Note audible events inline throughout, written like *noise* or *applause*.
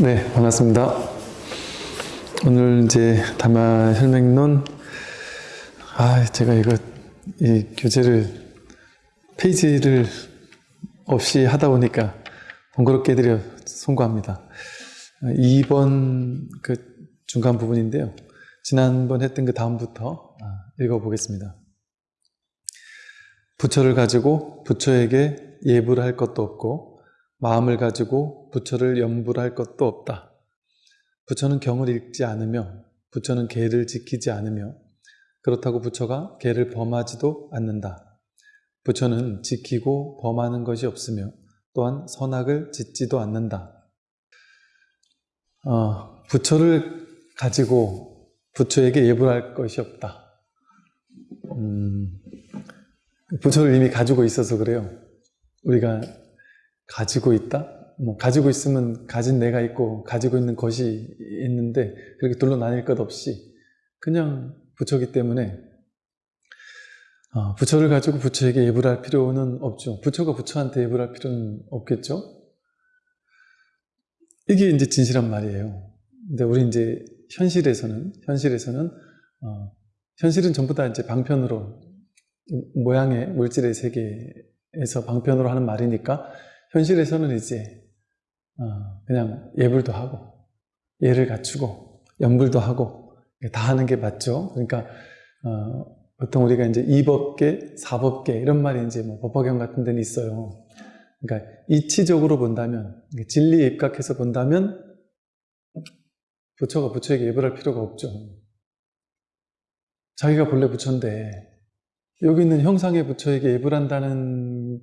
네, 반갑습니다. 오늘 이제 다마 혈맹론, 아, 제가 이거, 이 교재를, 페이지를 없이 하다 보니까 번거롭게 해드려 송구합니다. 2번 그 중간 부분인데요. 지난번 했던 그 다음부터 아, 읽어보겠습니다. 부처를 가지고 부처에게 예불 할 것도 없고 마음을 가지고 부처를 염불할 것도 없다. 부처는 경을 읽지 않으며 부처는 계를 지키지 않으며 그렇다고 부처가 계를 범하지도 않는다. 부처는 지키고 범하는 것이 없으며 또한 선악을 짓지도 않는다. 어, 부처를 가지고 부처에게 예불할 것이 없다. 음, 부처를 이미 가지고 있어서 그래요. 우리가 가지고 있다? 뭐 가지고 있으면 가진 내가 있고 가지고 있는 것이 있는데 그렇게 둘로 나뉠 것 없이 그냥 부처기 때문에 어, 부처를 가지고 부처에게 예불할 필요는 없죠. 부처가 부처한테 예불할 필요는 없겠죠. 이게 이제 진실한 말이에요. 근데 우리 이제 현실에서는 현실에서는 어, 현실은 전부 다 이제 방편으로 모양의 물질의 세계에서 방편으로 하는 말이니까 현실에서는 이제 어, 그냥 예불도 하고 예를 갖추고 연불도 하고 다 하는 게 맞죠. 그러니까 어, 보통 우리가 이제 이법계, 사법계 이런 말이 이제 뭐 법화경 같은 데는 있어요. 그러니까 이치적으로 본다면 진리에 입각해서 본다면 부처가 부처에게 예불할 필요가 없죠. 자기가 본래 부처인데 여기 있는 형상의 부처에게 예불한다는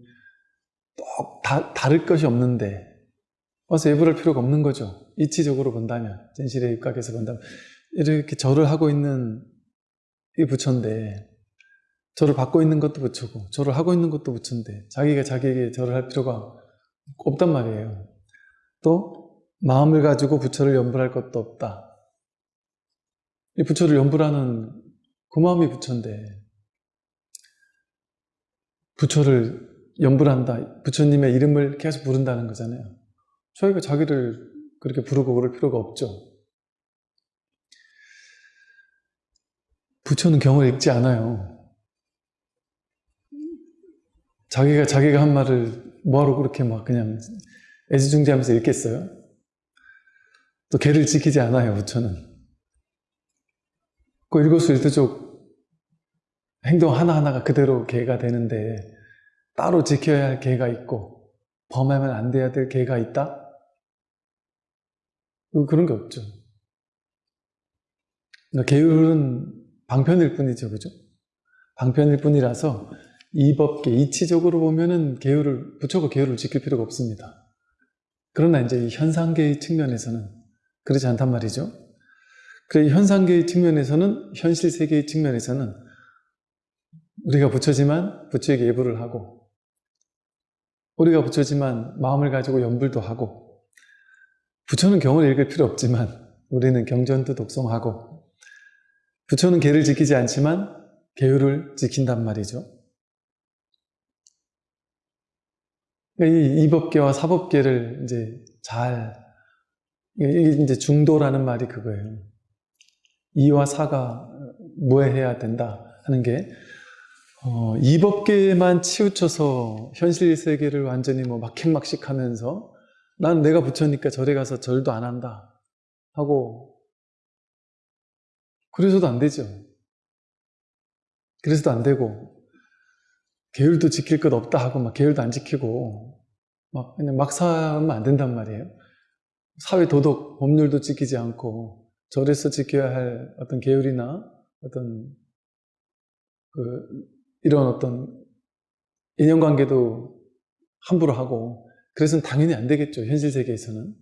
또 다, 다를 것이 없는데 와서 예불할 필요가 없는 거죠. 이치적으로 본다면 진실에 입각해서 본다면 이렇게 절을 하고 있는 이 부처인데 절을 받고 있는 것도 부처고 절을 하고 있는 것도 부처인데 자기가 자기에게 절을 할 필요가 없단 말이에요. 또 마음을 가지고 부처를 연불할 것도 없다. 이 부처를 연불하는 그 마음이 부처인데 부처를 연불한다. 부처님의 이름을 계속 부른다는 거잖아요. 저희가 자기를 그렇게 부르고 그럴 필요가 없죠. 부처는 경을 읽지 않아요. 자기가 자기가 한 말을 뭐하러 그렇게 막 그냥 애지중지하면서 읽겠어요? 또 개를 지키지 않아요, 부처는. 그 일거수일투족 행동 하나하나가 그대로 개가 되는데 따로 지켜야 할 개가 있고 범하면 안 돼야 될 개가 있다? 그런 게 없죠. 그러니까 방편일 뿐이죠, 그죠? 방편일 뿐이라서 이법계, 이치적으로 보면은 계율을, 부처가 계율을 지킬 필요가 없습니다. 그러나 이제 현상계의 측면에서는 그렇지 않단 말이죠. 그래 현상계의 측면에서는, 현실 세계의 측면에서는 우리가 부처지만 부처에게 예불을 하고 우리가 부처지만 마음을 가지고 연불도 하고 부처는 경을 읽을 필요 없지만 우리는 경전도 독송하고 부처는 계를 지키지 않지만 계율을 지킨단 말이죠. 그러니까 이 이법계와 사법계를 이제 잘 이제 중도라는 말이 그거예요. 이와 사가 무해해야 된다 하는 게 어, 이 법계만 치우쳐서 현실 세계를 완전히 뭐 막행막식 하면서 난 내가 부처니까 절에 가서 절도 안 한다 하고 그래서도 안 되죠. 그래서도 안 되고 계율도 지킬 것 없다 하고 막 계율도 안 지키고 막 그냥 막 살면 안 된단 말이에요. 사회 도덕 법률도 지키지 않고 절에서 지켜야 할 어떤 계율이나 어떤 그 이런 어떤 인연관계도 함부로 하고 그래서는 당연히 안 되겠죠. 현실 세계에서는.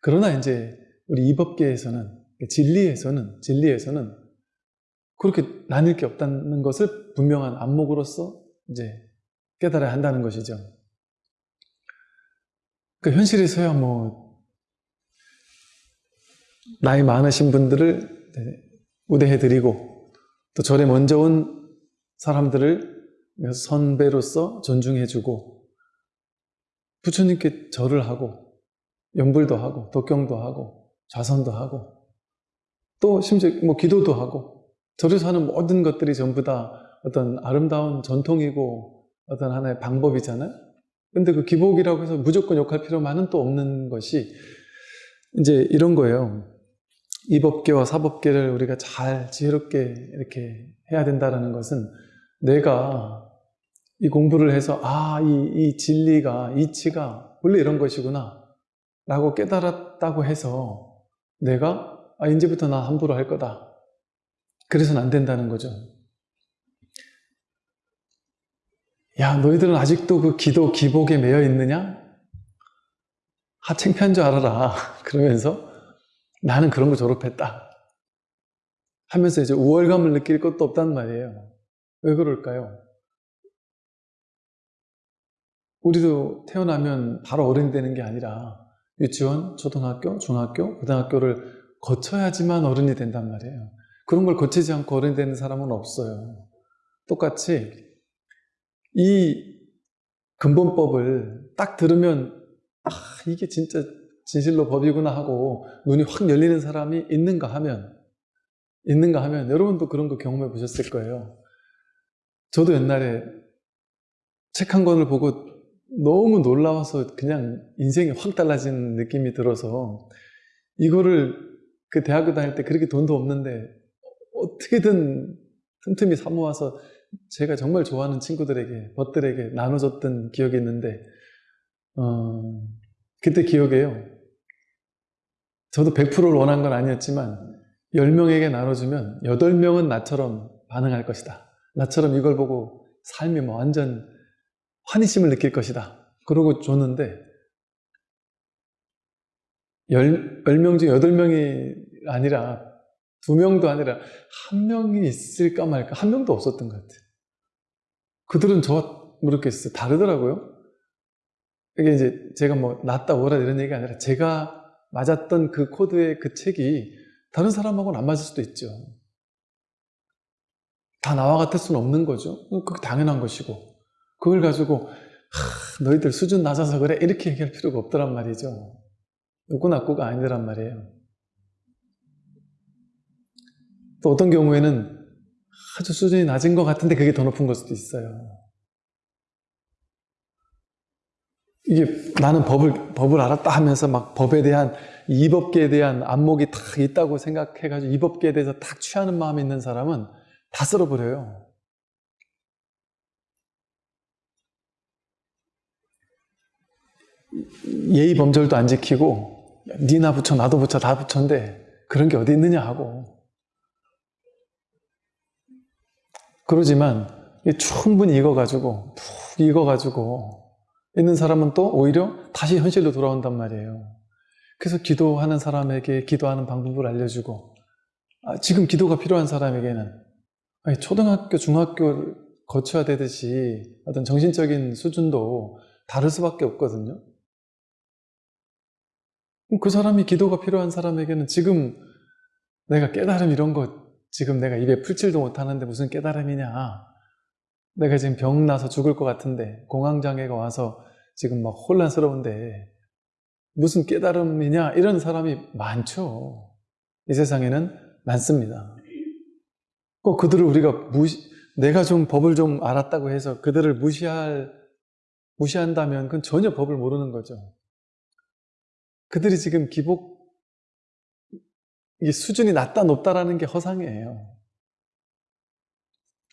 그러나 이제 우리 이법계에서는 진리에서는 진리에서는 그렇게 나뉠 게 없다는 것을 분명한 안목으로서 이제 깨달아야 한다는 것이죠. 그 현실에서야 뭐 나이 많으신 분들을 우대해드리고 또 절에 먼저 온 사람들을 선배로서 존중해주고 부처님께 절을 하고 연불도 하고, 독경도 하고, 좌선도 하고, 또 심지어 뭐 기도도 하고, 절에서 하는 모든 것들이 전부 다 어떤 아름다운 전통이고 어떤 하나의 방법이잖아요. 근데 그 기복이라고 해서 무조건 욕할 필요만은 또 없는 것이 이제 이런 거예요. 이법계와 사법계를 우리가 잘 지혜롭게 이렇게 해야 된다는 것은 내가 이 공부를 해서 아, 이, 이 진리가, 이치가 원래 이런 것이구나 라고 깨달았다고 해서 내가 아, 이제부터 나 함부로 할 거다. 그래서는 안 된다는 거죠. 야, 너희들은 아직도 그 기도, 기복에 매여 있느냐? 하, 창피한 줄 알아라. *laughs* 그러면서 나는 그런 거 졸업했다. 하면서 이제 우월감을 느낄 것도 없단 말이에요. 왜 그럴까요? 우리도 태어나면 바로 어른이 되는 게 아니라 유치원, 초등학교, 중학교, 고등학교를 거쳐야지만 어른이 된단 말이에요. 그런 걸 거치지 않고 어른이 되는 사람은 없어요. 똑같이 이 근본법을 딱 들으면 아 이게 진짜 진실로 법이구나 하고 눈이 확 열리는 사람이 있는가 하면 있는가 하면 여러분도 그런 거 경험해 보셨을 거예요. 저도 옛날에 책 한 권을 보고 너무 놀라워서 그냥 인생이 확 달라진 느낌이 들어서 이거를 그 대학교 다닐 때 그렇게 돈도 없는데 어떻게든 틈틈이 사모아서 제가 정말 좋아하는 친구들에게, 벗들에게 나눠줬던 기억이 있는데, 어, 그때 기억에요. 저도 100%를 원한 건 아니었지만, 10명에게 나눠주면 8명은 나처럼 반응할 것이다. 나처럼 이걸 보고 삶이 뭐 완전 환희심을 느낄 것이다. 그러고 줬는데, 10, 10명 중 8명이 아니라, 2명도 아니라, 한 명이 있을까 말까, 한 명도 없었던 것 같아요. 그들은 저와 모르겠어요. 다르더라고요. 이게 이제 제가 뭐 낫다 오라 이런 얘기가 아니라 제가 맞았던 그 코드의 그 책이 다른 사람하고는 안 맞을 수도 있죠. 다 나와 같을 수는 없는 거죠. 그게 당연한 것이고. 그걸 가지고, 하, 너희들 수준 낮아서 그래? 이렇게 얘기할 필요가 없더란 말이죠. 나꾸가 아니더란 말이에요. 또 어떤 경우에는 아주 수준이 낮은 것 같은데 그게 더 높은 걸 수도 있어요. 이게 나는 법을, 법을 알았다 하면서 막 법에 대한, 이법계에 대한 안목이 탁 있다고 생각해가지고 이법계에 대해서 탁 취하는 마음이 있는 사람은 다 쓸어버려요. 예의 범절도 안 지키고, 니나 붙여, 나도 붙여, 다 붙여인데, 그런 게 어디 있느냐 하고. 그러지만 충분히 익어가지고 푹 익어가지고 있는 사람은 또 오히려 다시 현실로 돌아온단 말이에요. 그래서 기도하는 사람에게 기도하는 방법을 알려주고 아, 지금 기도가 필요한 사람에게는 아니, 초등학교, 중학교를 거쳐야 되듯이 어떤 정신적인 수준도 다를 수밖에 없거든요. 그 사람이 기도가 필요한 사람에게는 지금 내가 깨달음 이런 것 지금 내가 입에 풀칠도 못하는데 무슨 깨달음이냐. 내가 지금 병 나서 죽을 것 같은데 공황장애가 와서 지금 막 혼란스러운데 무슨 깨달음이냐 이런 사람이 많죠. 이 세상에는 많습니다. 꼭 그들을 우리가 무시, 내가 좀 법을 좀 알았다고 해서 그들을 무시할, 무시한다면 그건 전혀 법을 모르는 거죠. 그들이 지금 기복 이게 수준이 낮다 높다라는 게 허상이에요.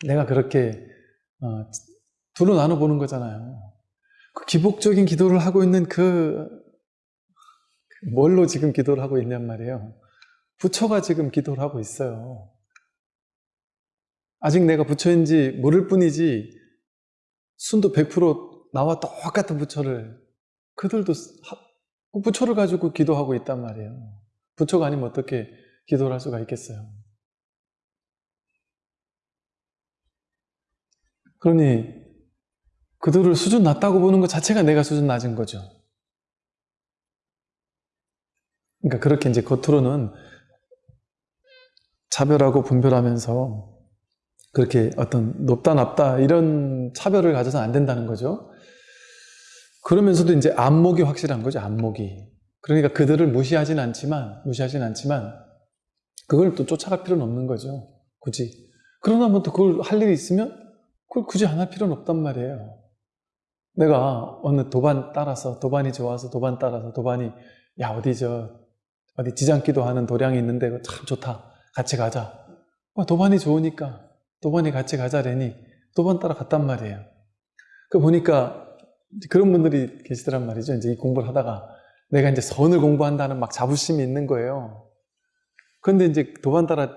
내가 그렇게 어, 둘로 나눠 보는 거잖아요. 그 기복적인 기도를 하고 있는 그 뭘로 지금 기도를 하고 있냔 말이에요. 부처가 지금 기도를 하고 있어요. 아직 내가 부처인지 모를 뿐이지 순도 100% 나와 똑같은 부처를 그들도 그 부처를 가지고 기도하고 있단 말이에요. 부처가 아니면 어떻게 기도를 할 수가 있겠어요? 그러니 그들을 수준 낮다고 보는 것 자체가 내가 수준 낮은 거죠. 그러니까 그렇게 이제 겉으로는 차별하고 분별하면서 그렇게 어떤 높다 낮다 이런 차별을 가져서는 안 된다는 거죠. 그러면서도 이제 안목이 확실한 거죠. 안목이. 그러니까 그들을 무시하진 않지만, 무시하진 않지만, 그걸 또 쫓아갈 필요는 없는 거죠. 굳이. 그러나 뭐 또 그걸 할 일이 있으면, 그걸 굳이 안 할 필요는 없단 말이에요. 내가 어느 도반 따라서, 도반이 좋아서 도반 따라서, 도반이, 야, 어디 저, 어디 지장기도 하는 도량이 있는데, 참 좋다. 같이 가자. 어, 도반이 좋으니까, 도반이 같이 가자래니, 도반 따라 갔단 말이에요. 그 보니까, 그런 분들이 계시더란 말이죠. 이제 이 공부를 하다가, 내가 이제 선을 공부한다는 막 자부심이 있는 거예요. 그런데 이제 도반 따라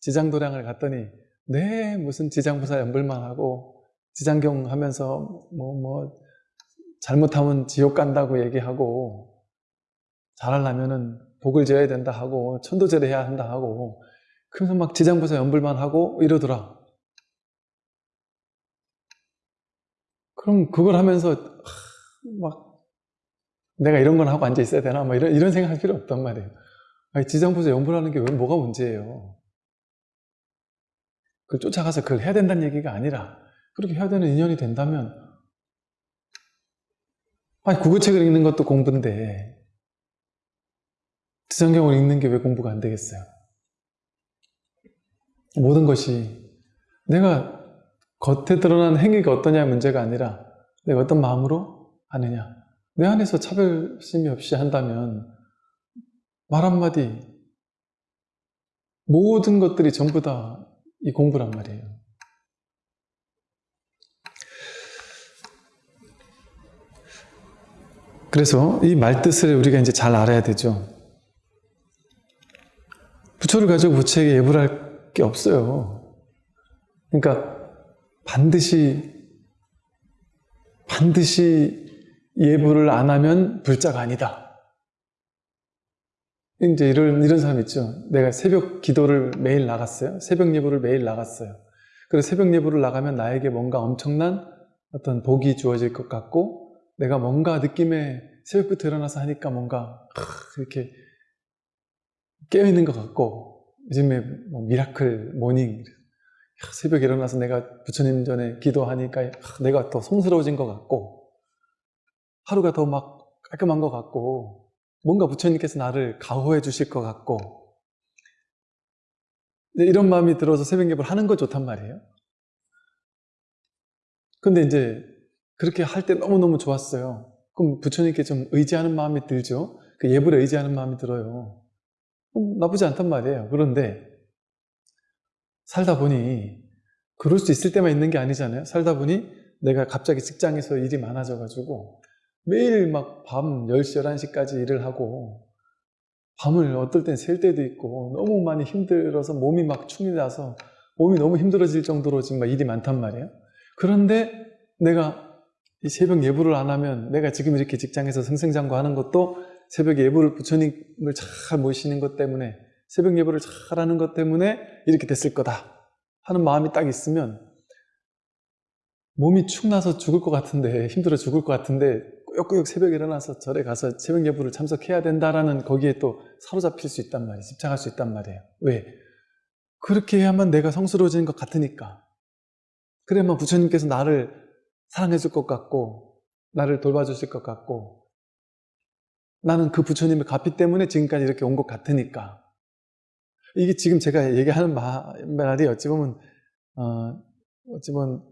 지장도량을 갔더니, 네, 무슨 지장부사 연불만 하고, 지장경 하면서, 뭐, 뭐, 잘못하면 지옥 간다고 얘기하고, 잘하려면은 복을 지어야 된다 하고, 천도제를 해야 한다 하고, 그래서 막 지장부사 연불만 하고 이러더라. 그럼 그걸 하면서, 하, 막, 내가 이런 건 하고 앉아 있어야 되나? 뭐 이런, 이런 생각 할 필요 없단 말이에요. 아니, 지장부사 연불하는 게 왜 뭐가 문제예요? 그걸 쫓아가서 그걸 해야 된다는 얘기가 아니라, 그렇게 해야 되는 인연이 된다면, 아니, 국어책을 읽는 것도 공부인데, 지장경을 읽는 게 왜 공부가 안 되겠어요? 모든 것이 내가 겉에 드러난 행위가 어떠냐의 문제가 아니라 내가 어떤 마음으로 하느냐. 내 안에서 차별심이 없이 한다면 말 한마디 모든 것들이 전부 다 이 공부란 말이에요. 그래서 이 말뜻을 우리가 이제 잘 알아야 되죠. 부처를 가지고 부처에게 예불 할 게 없어요. 그러니까 반드시 반드시 예불을 안 하면 불자가 아니다. 이제 이런 이런 사람 있죠. 내가 새벽 기도를 매일 나갔어요. 새벽 예불을 매일 나갔어요. 그래서 새벽 예불을 나가면 나에게 뭔가 엄청난 어떤 복이 주어질 것 같고 내가 뭔가 느낌에 새벽부터 일어나서 하니까 뭔가 이렇게 깨어있는 것 같고 요즘에 뭐 miracle morning 새벽에 일어나서 내가 부처님 전에 기도하니까 내가 더 성스러워진 것 같고 하루가 더 막 깔끔한 것 같고 뭔가 부처님께서 나를 가호해 주실 것 같고. 이런 마음이 들어서 새벽 예배를 하는 거 좋단 말이에요. 근데 이제 그렇게 할 때 너무너무 좋았어요. 그럼 부처님께 좀 의지하는 마음이 들죠? 그 예불에 의지하는 마음이 들어요. 나쁘지 않단 말이에요. 그런데 살다 보니 그럴 수 있을 때만 있는 게 아니잖아요. 살다 보니 내가 갑자기 직장에서 일이 많아져가지고 매일 막 밤 10시, 11시까지 일을 하고 밤을 어떨 땐 셀 때도 있고 너무 많이 힘들어서 몸이 막 충이 나서 몸이 너무 힘들어질 정도로 지금 막 일이 많단 말이에요. 그런데 내가 이 새벽 예불을 안 하면 내가 지금 이렇게 직장에서 승승장구하는 것도 새벽 예불을 부처님을 잘 모시는 것 때문에 새벽 예불을 잘하는 것 때문에 이렇게 됐을 거다 하는 마음이 딱 있으면 몸이 축나서 죽을 것 같은데 힘들어 죽을 것 같은데 꾸역꾸역 새벽에 일어나서 절에 가서 새벽 예불을 참석해야 된다라는 거기에 또 사로잡힐 수 있단 말이에요. 집착할 수 있단 말이에요. 왜? 그렇게 해야만 내가 성스러워지는 것 같으니까. 그래야만 부처님께서 나를 사랑해 줄 것 같고 나를 돌봐주실 것 같고 나는 그 부처님을 갚기 때문에 지금까지 이렇게 온 것 같으니까 이게 지금 제가 얘기하는 말이 어찌 보면 어, 어찌 보면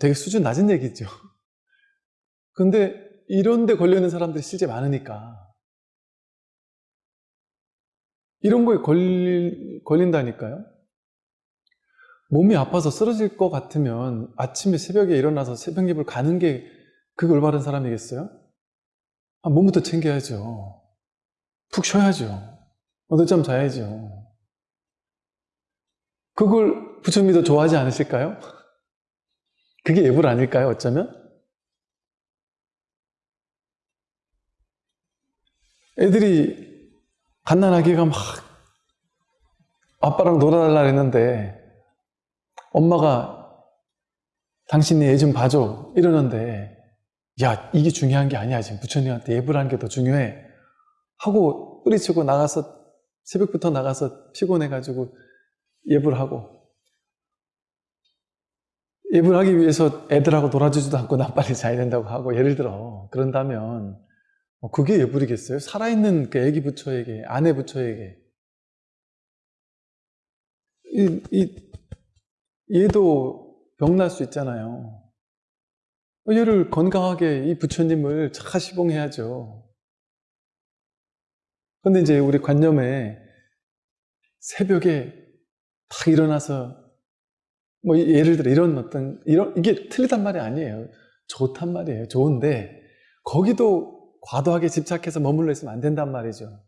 되게 수준 낮은 얘기죠. *laughs* 근데 이런 데 걸려 있는 사람들이 실제 많으니까 이런 거에 걸리, 걸린다니까요. 몸이 아파서 쓰러질 것 같으면 아침에 새벽에 일어나서 새벽 예불 가는 게 그게 올바른 사람이겠어요? 아, 몸부터 챙겨야죠. 푹 쉬어야죠. 어늦잠 자야죠. 그걸 부처님이 더 좋아하지 않으실까요? 그게 예불 아닐까요? 어쩌면? 애들이 갓난아기가 막 아빠랑 놀아달라 했는데 엄마가 당신이 애 좀 봐줘 이러는데 야 이게 중요한 게 아니야 지금 부처님한테 예불하는 게 더 중요해 하고 뿌리치고 나가서 새벽부터 나가서 피곤해가지고 예불 하고 예불 하기 위해서 애들하고 놀아주지도 않고 나 빨리 자야 된다고 하고 예를 들어 그런다면 어, 그게 예불이겠어요? 살아있는 그 애기 부처에게, 아내 부처에게. 이, 이, 얘도 병날 수 있잖아요. 어, 얘를 건강하게 이 부처님을 잘 시봉해야죠. 근데 이제 우리 관념에 새벽에 딱 일어나서 뭐 예를 들어 이런 어떤 이런 이게 틀리단 말이 아니에요. 좋단 말이에요. 좋은데 거기도 과도하게 집착해서 머물러 있으면 안 된단 말이죠.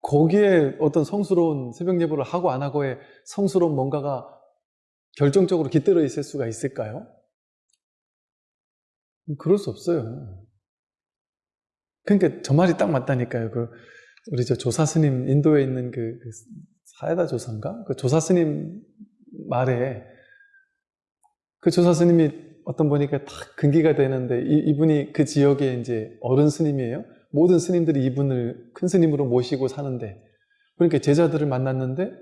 거기에 어떤 성스러운 새벽 예보를 하고 안 하고의 성스러운 뭔가가 결정적으로 깃들어 있을 수가 있을까요? 그럴 수 없어요. 그러니까 저 말이 딱 맞다니까요. 그 우리 저 조사 스님 인도에 있는 그, 그 사에다 조사인가? 그 조사 스님 말에 그 조사 스님이 어떤 보니까 딱 근기가 되는데 이, 분이그 지역에 이제 어른 스님이에요. 모든 스님들이 이분을 큰 스님으로 모시고 사는데 그러니까 제자들을 만났는데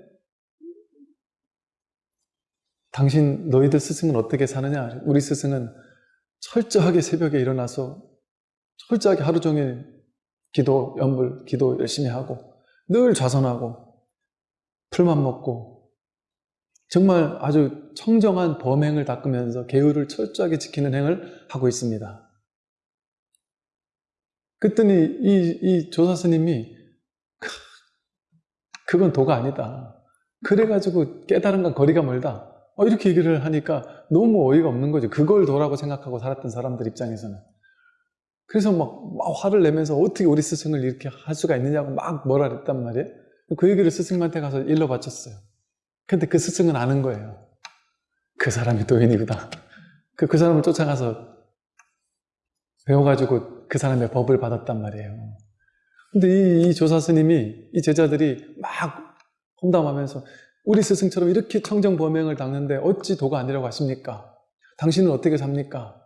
당신 너희들 스승은 어떻게 사느냐? 우리 스승은 철저하게 새벽에 일어나서 철저하게 하루 종일 기도, 연불, 기도 열심히 하고 늘 좌선하고 풀만 먹고 정말 아주 청정한 범행을 닦으면서 계율을 철저하게 지키는 행을 하고 있습니다. 그랬더니 이, 이 조사 스님이 *laughs* 그건 도가 아니다. 그래가지고 깨달은 건 거리가 멀다. 어, 이렇게 얘기를 하니까 너무 어이가 없는 거죠. 그걸 도라고 생각하고 살았던 사람들 입장에서는. 그래서 막, 막 화를 내면서 어떻게 우리 스승을 이렇게 할 수가 있느냐고 막 뭐라 그랬단 말이에요. 그 얘기를 스승한테 가서 일러 바쳤어요. 근데 그 스승은 아는 거예요. 그 사람이 도인이구나. 그, 그 사람을 쫓아가서 배워가지고 그 사람의 법을 받았단 말이에요. 근데 이, 이 조사 스님이, 이 제자들이 막 험담하면서 우리 스승처럼 이렇게 청정범행을 닦는데 어찌 도가 아니라고 하십니까? 당신은 어떻게 삽니까?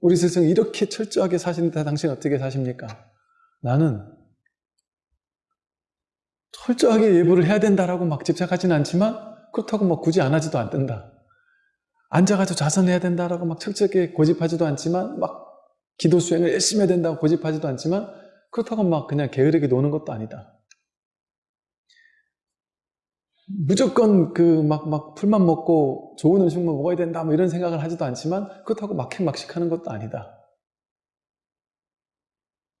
우리 스승 이렇게 철저하게 사시는데 당신 어떻게 사십니까? 나는 철저하게 예불을 해야 된다라고 막 집착하지는 않지만 그렇다고 막 굳이 안 하지도 않는다. 앉아가지고 좌선해야 된다라고 막 철저하게 고집하지도 않지만 막 기도 수행을 열심히 해야 된다고 고집하지도 않지만 그렇다고 막 그냥 게으르게 노는 것도 아니다. 무조건 그 막 막 풀만 먹고 좋은 음식만 먹어야 된다 뭐 이런 생각을 하지도 않지만 그렇다고 막행막식하는 것도 아니다.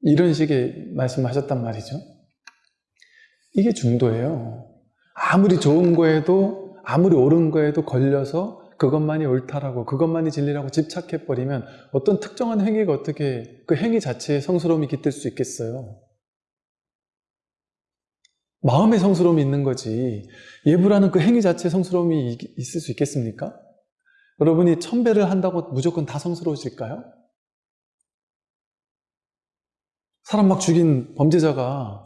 이런 식의 말씀하셨단 말이죠. 이게 중도예요. 아무리 좋은 거에도 아무리 옳은 거에도 걸려서 그것만이 옳다라고 그것만이 진리라고 집착해버리면 어떤 특정한 행위가 어떻게 그 행위 자체에 성스러움이 깃들 수 있겠어요. 마음의 성스러움이 있는 거지 예부라는 그 행위 자체에 성스러움이 있을 수 있겠습니까? 여러분이 천배를 한다고 무조건 다 성스러우실까요? 사람 막 죽인 범죄자가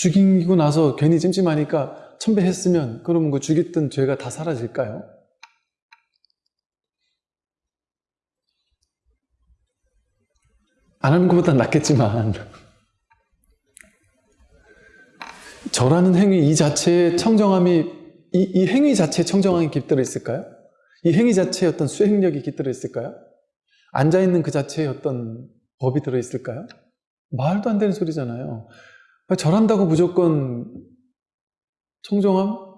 죽이고 나서 괜히 찜찜하니까 천배 했으면 그러면 그 죽였던 죄가 다 사라질까요? 안 하는 것보다 낫겠지만 *laughs* 저라는 행위 이 자체의 청정함이 이, 이 행위 자체에 청정함이 깃들어 있을까요? 이 행위 자체에 어떤 수행력이 깃들어 있을까요? 앉아있는 그 자체에 어떤 법이 들어 있을까요? 말도 안 되는 소리잖아요. 절한다고 무조건 청정함?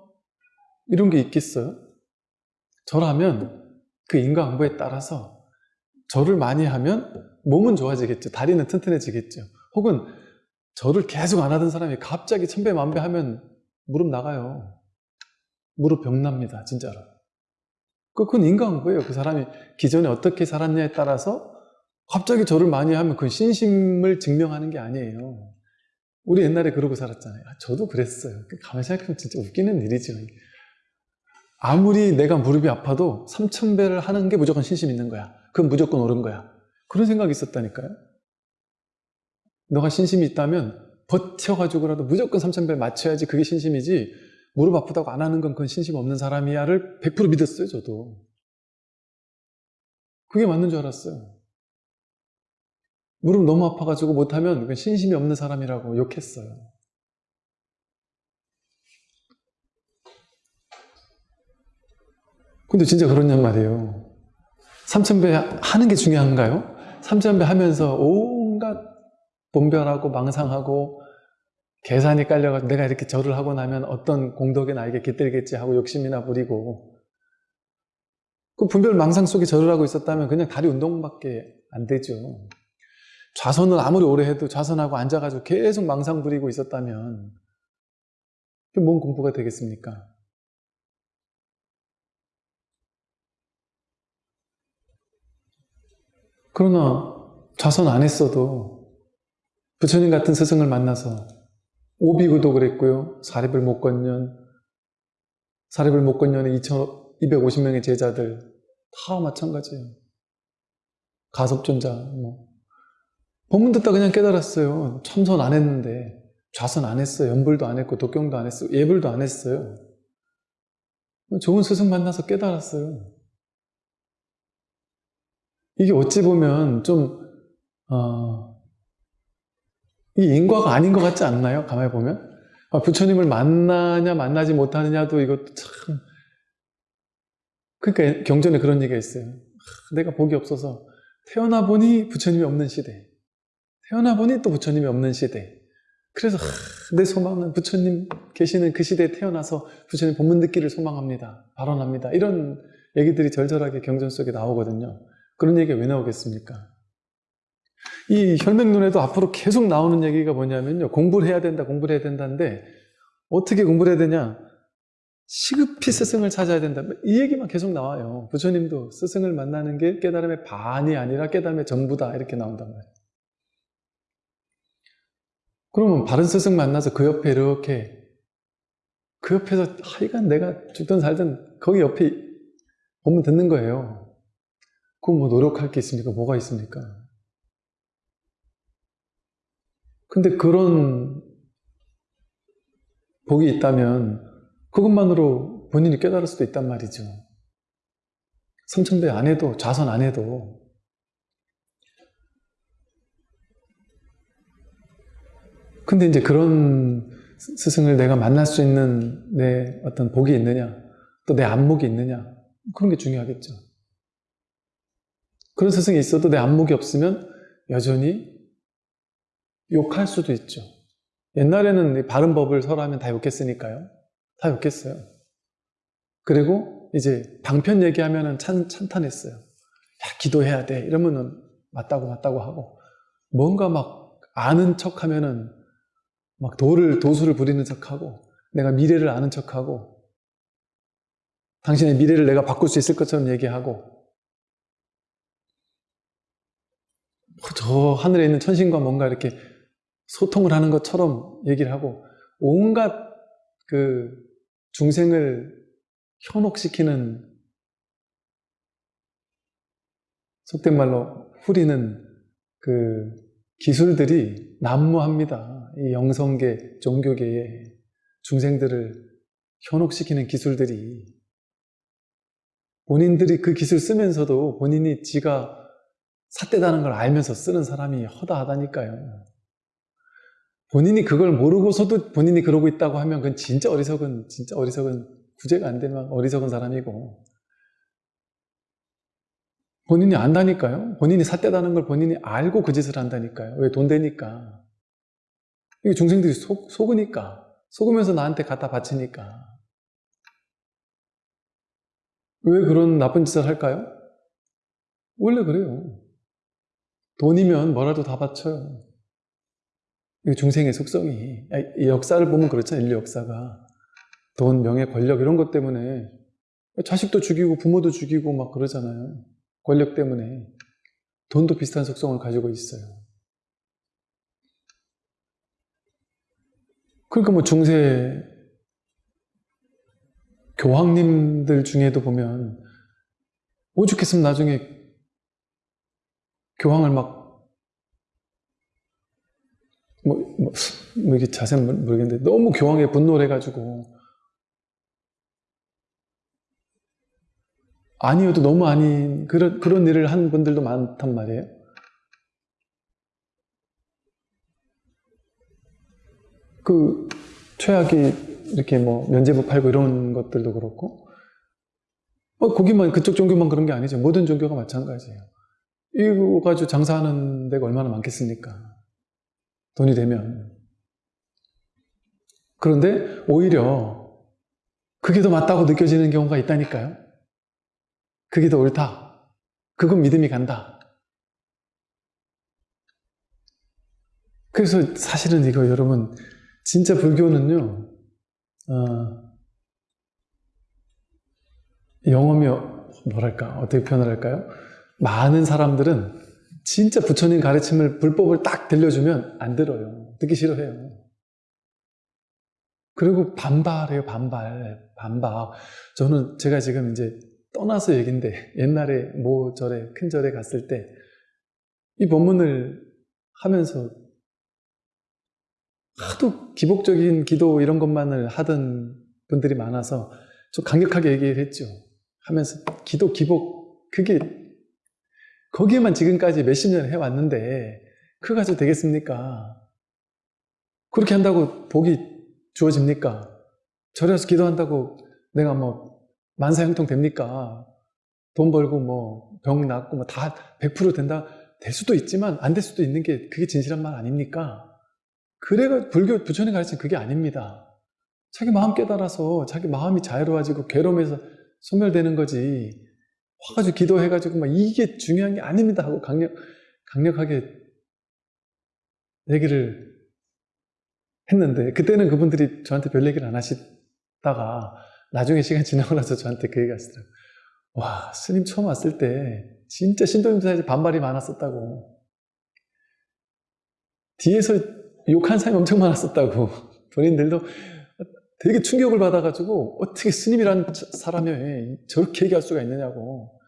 이런 게 있겠어요? 절하면 그 인과응보에 따라서 절을 많이 하면 몸은 좋아지겠죠. 다리는 튼튼해지겠죠. 혹은 절을 계속 안 하던 사람이 갑자기 천배 만배 하면 무릎 나가요. 무릎 병납니다. 진짜로. 그, 그건 인과응보예요. 그 사람이 기존에 어떻게 살았냐에 따라서 갑자기 절을 많이 하면 그건 신심을 증명하는 게 아니에요. 우리 옛날에 그러고 살았잖아요. 아, 저도 그랬어요. 가만히 생각하면 진짜 웃기는 일이죠. 아무리 내가 무릎이 아파도 3천배를 하는 게 무조건 신심 있는 거야. 그건 무조건 옳은 거야. 그런 생각이 있었다니까요. 너가 신심이 있다면 버텨가지고라도 무조건 3천배 맞춰야지 그게 신심이지 무릎 아프다고 안 하는 건 그건 신심 없는 사람이야를 100% 믿었어요 저도 그게 맞는 줄 알았어요 무릎 너무 아파가지고 못하면 신심이 없는 사람이라고 욕했어요 근데 진짜 그렇냔 말이에요 삼천배 하는 게 중요한가요? 삼천배 하면서 온갖 분별하고 망상하고 계산이 깔려가지고 내가 이렇게 절을 하고 나면 어떤 공덕이 나에게 깃들겠지 하고 욕심이나 부리고 그 분별 망상 속에 절을 하고 있었다면 그냥 다리 운동밖에 안 되죠. 좌선은 아무리 오래 해도 좌선하고 앉아가지고 계속 망상 부리고 있었다면 뭔 공부가 되겠습니까? 그러나 좌선 안 했어도 부처님 같은 스승을 만나서 오비구도 그랬고요. 사립을 못 건년, 사립을 못 건년의 2,250명의 제자들 다 마찬가지예요. 가섭존자 뭐 법문 듣다 그냥 깨달았어요. 참선 안 했는데 좌선 안 했어요. 연불도 안 했고 독경도 안 했어요. 예불도 안 했어요. 좋은 스승 만나서 깨달았어요. 이게 어찌 보면 좀 어, 이 인과가 아닌 것 같지 않나요? 가만히 보면 아, 부처님을 만나냐 만나지 못하느냐도 이것도 참 그러니까 경전에 그런 얘기가 있어요. 아, 내가 복이 없어서 태어나 보니 부처님이 없는 시대 태어나 보니 또 부처님이 없는 시대 그래서 하, 내 소망은 부처님 계시는 그 시대에 태어나서 부처님 본문 듣기를 소망합니다. 발언합니다. 이런 얘기들이 절절하게 경전 속에 나오거든요. 그런 얘기가 왜 나오겠습니까? 이 혈맹론에도 앞으로 계속 나오는 얘기가 뭐냐면요. 공부를 해야 된다, 공부를 해야 된다는데 어떻게 공부를 해야 되냐? 시급히 스승을 찾아야 된다. 이 얘기만 계속 나와요. 부처님도 스승을 만나는 게 깨달음의 반이 아니라 깨달음의 전부다. 이렇게 나온단 말이에요. 그러면 바른 스승 만나서 그 옆에 이렇게 그 옆에서 하여간 내가 죽든 살든 거기 옆에 보면 듣는 거예요. 그럼 뭐 노력할 게 있습니까? 뭐가 있습니까? 근데 그런 복이 있다면 그것만으로 본인이 깨달을 수도 있단 말이죠. 삼천배 안 해도 좌선 안 해도 근데 이제 그런 스승을 내가 만날 수 있는 내 어떤 복이 있느냐 또 내 안목이 있느냐 그런 게 중요하겠죠. 그런 스승이 있어도 내 안목이 없으면 여전히 욕할 수도 있죠. 옛날에는 바른 법을 설하면 다 욕했으니까요. 다 욕했어요. 그리고 이제 방편 얘기하면 찬, 찬탄했어요. 야, 기도해야 돼. 이러면은 맞다고 맞다고 하고 뭔가 막 아는 척 하면은 막 도를, 도수를 부리는 척 하고 내가 미래를 아는 척 하고 당신의 미래를 내가 바꿀 수 있을 것처럼 얘기하고 저 하늘에 있는 천신과 뭔가 이렇게 소통을 하는 것처럼 얘기를 하고 온갖 그 중생을 현혹시키는 속된 말로 후리는 그 기술들이 난무합니다. 이 영성계, 종교계에 중생들을 현혹시키는 기술들이 본인들이 그 기술 쓰면서도 본인이 지가 삿대다는 걸 알면서 쓰는 사람이 허다하다니까요. 본인이 그걸 모르고서도 본인이 그러고 있다고 하면 그건 진짜 어리석은, 진짜 어리석은, 구제가 안 되면 어리석은 사람이고, 본인이 안다니까요. 본인이 삿대다는 걸 본인이 알고 그 짓을 한다니까요. 왜 돈 되니까. 이게 중생들이 속, 속으니까. 속으면서 나한테 갖다 바치니까. 왜 그런 나쁜 짓을 할까요? 원래 그래요. 돈이면 뭐라도 다 바쳐요. 중생의 속성이 역사를 보면 그렇잖아요. 인류 역사가 돈, 명예, 권력 이런 것 때문에 자식도 죽이고 부모도 죽이고 막 그러잖아요. 권력 때문에 돈도 비슷한 속성을 가지고 있어요. 그러니까 뭐 중세 교황님들 중에도 보면 오죽했으면 나중에 교황을 막 뭐, 뭐, 뭐 이게 자세는 모르겠는데 너무 교황에 분노를 해가지고 아니어도 너무 아닌 그런 그런 일을 한 분들도 많단 말이에요. 그 최악이 이렇게 뭐 면제부 팔고 이런 것들도 그렇고 어, 거기만 그쪽 종교만 그런 게 아니죠. 모든 종교가 마찬가지예요. 이거 가지고 장사하는 데가 얼마나 많겠습니까? 돈이 되면. 그런데 오히려 그게 더 맞다고 느껴지는 경우가 있다니까요. 그게 더 옳다. 그건 믿음이 간다. 그래서 사실은 이거 여러분 진짜 불교는요 어, 영험이 뭐랄까 어떻게 표현을 할까요? 많은 사람들은 진짜 부처님 가르침을 불법을 딱 들려주면 안 들어요. 듣기 싫어해요. 그리고 반발해요, 반발, 반발. 저는 제가 지금 이제 떠나서 얘긴데 옛날에 모 절에 큰 절에 갔을 때 이 법문을 하면서 하도 기복적인 기도 이런 것만을 하던 분들이 많아서 좀 강력하게 얘기를 했죠. 하면서 기도 기복 그게 거기에만 지금까지 몇십 년 해왔는데 그거 가지고 되겠습니까? 그렇게 한다고 복이 주어집니까? 절에 서 기도한다고 내가 뭐 만사형통 됩니까? 돈 벌고 뭐 병 낫고 뭐 다 100% 된다 될 수도 있지만 안 될 수도 있는 게 그게 진실한 말 아닙니까? 그래가 불교 부처님 가르친 그게 아닙니다. 자기 마음 깨달아서 자기 마음이 자유로워지고 괴로움에서 소멸되는 거지. 와가지고 기도해가지고 막 이게 중요한 게 아닙니다 하고 강력 강력하게 얘기를 했는데 그때는 그분들이 저한테 별 얘기를 안 하시다가 나중에 시간 지나고 나서 저한테 그 얘기가 하시더라고요. 와 스님 처음 왔을 때 진짜 신도님들 반발이 많았었다고 뒤에서 욕한 사람이 엄청 많았었다고. *laughs* 본인들도 되게 충격을 받아가지고 어떻게 스님이란 사람이 저렇게 얘기할 수가 있느냐고.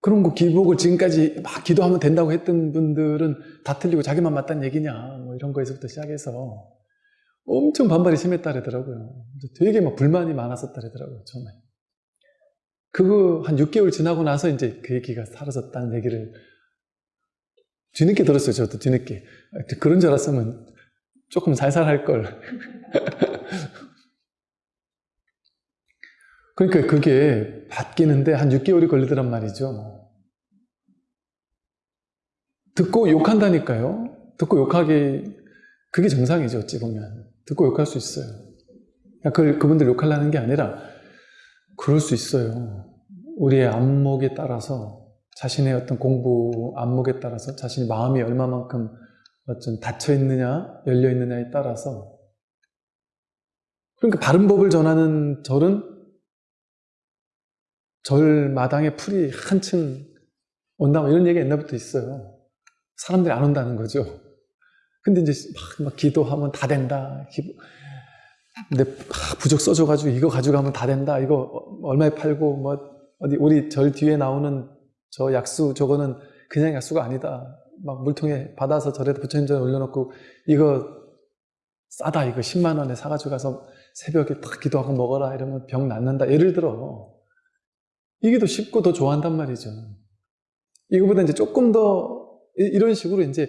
그런 거 기복을 지금까지 막 기도하면 된다고 했던 분들은 다 틀리고 자기만 맞다는 얘기냐. 뭐 이런 거에서부터 시작해서 엄청 반발이 심했다 그러더라고요. 되게 막 불만이 많았었다 그러더라고요 처음에. 그거 한 6개월 지나고 나서 이제 그 얘기가 사라졌다는 얘기를 뒤늦게 들었어요 저도 뒤늦게 그런 줄 알았으면 조금 살살 할 걸 *laughs* 그러니까 그게 바뀌는데 한 6개월이 걸리더란 말이죠. 듣고 욕한다니까요. 듣고 욕하기 그게 정상이죠. 어찌 보면. 듣고 욕할 수 있어요. 그 그분들 욕하려는 게 아니라 그럴 수 있어요. 우리의 안목에 따라서 자신의 어떤 공부 안목에 따라서 자신의 마음이 얼마만큼 어떤 닫혀 있느냐 열려 있느냐에 따라서 그러니까 바른 법을 전하는 절은 절 마당에 풀이 한층 온다 뭐 이런 얘기가 옛날부터 있어요. 사람들이 안 온다는 거죠. 근데 이제 막, 막 기도하면 다 된다. 근데 부적 써줘가지고 이거 가져가면 다 된다. 이거 얼마에 팔고 뭐 어디 우리 절 뒤에 나오는 저 약수 저거는 그냥 약수가 아니다. 막 물통에 받아서 절에다 부처님 전에 올려놓고 이거 싸다 이거 10만 원에 사가지고 가서 새벽에 딱 기도하고 먹어라 이러면 병 낫는다. 예를 들어 이게 더 쉽고 더 좋아한단 말이죠. 이거보다 이제 조금 더 이런 식으로 이제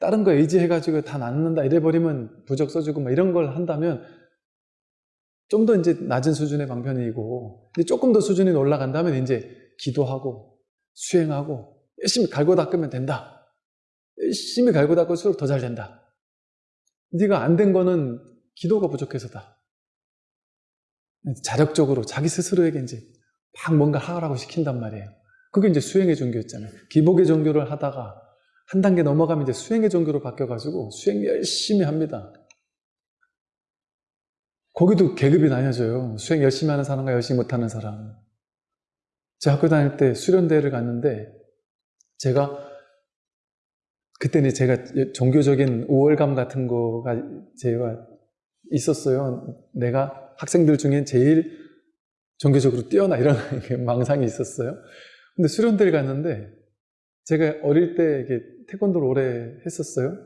다른 거 의지해가지고 다 낫는다 이래버리면 부적 써주고 막 이런 걸 한다면 좀 더 이제 낮은 수준의 방편이고 조금 더 수준이 올라간다면 이제 기도하고 수행하고 열심히 갈고 닦으면 된다. 열심히 갈고 닦을수록 더 잘 된다. 네가 안 된 거는 기도가 부족해서다. 자력적으로 자기 스스로에게 이제 막 뭔가 하라고 시킨단 말이에요. 그게 이제 수행의 종교였잖아요. 기복의 종교를 하다가 한 단계 넘어가면 이제 수행의 종교로 바뀌어가지고 수행 열심히 합니다. 거기도 계급이 나뉘어져요. 수행 열심히 하는 사람과 열심히 못하는 사람. 제 학교 다닐 때 수련대회를 갔는데 제가 그때는 제가 종교적인 우월감 같은 거가 제가 있었어요. 내가 학생들 중에 제일 종교적으로 뛰어나 이런 *laughs* 망상이 있었어요. 근데 수련대를 갔는데 제가 어릴 때 이게 태권도를 오래 했었어요.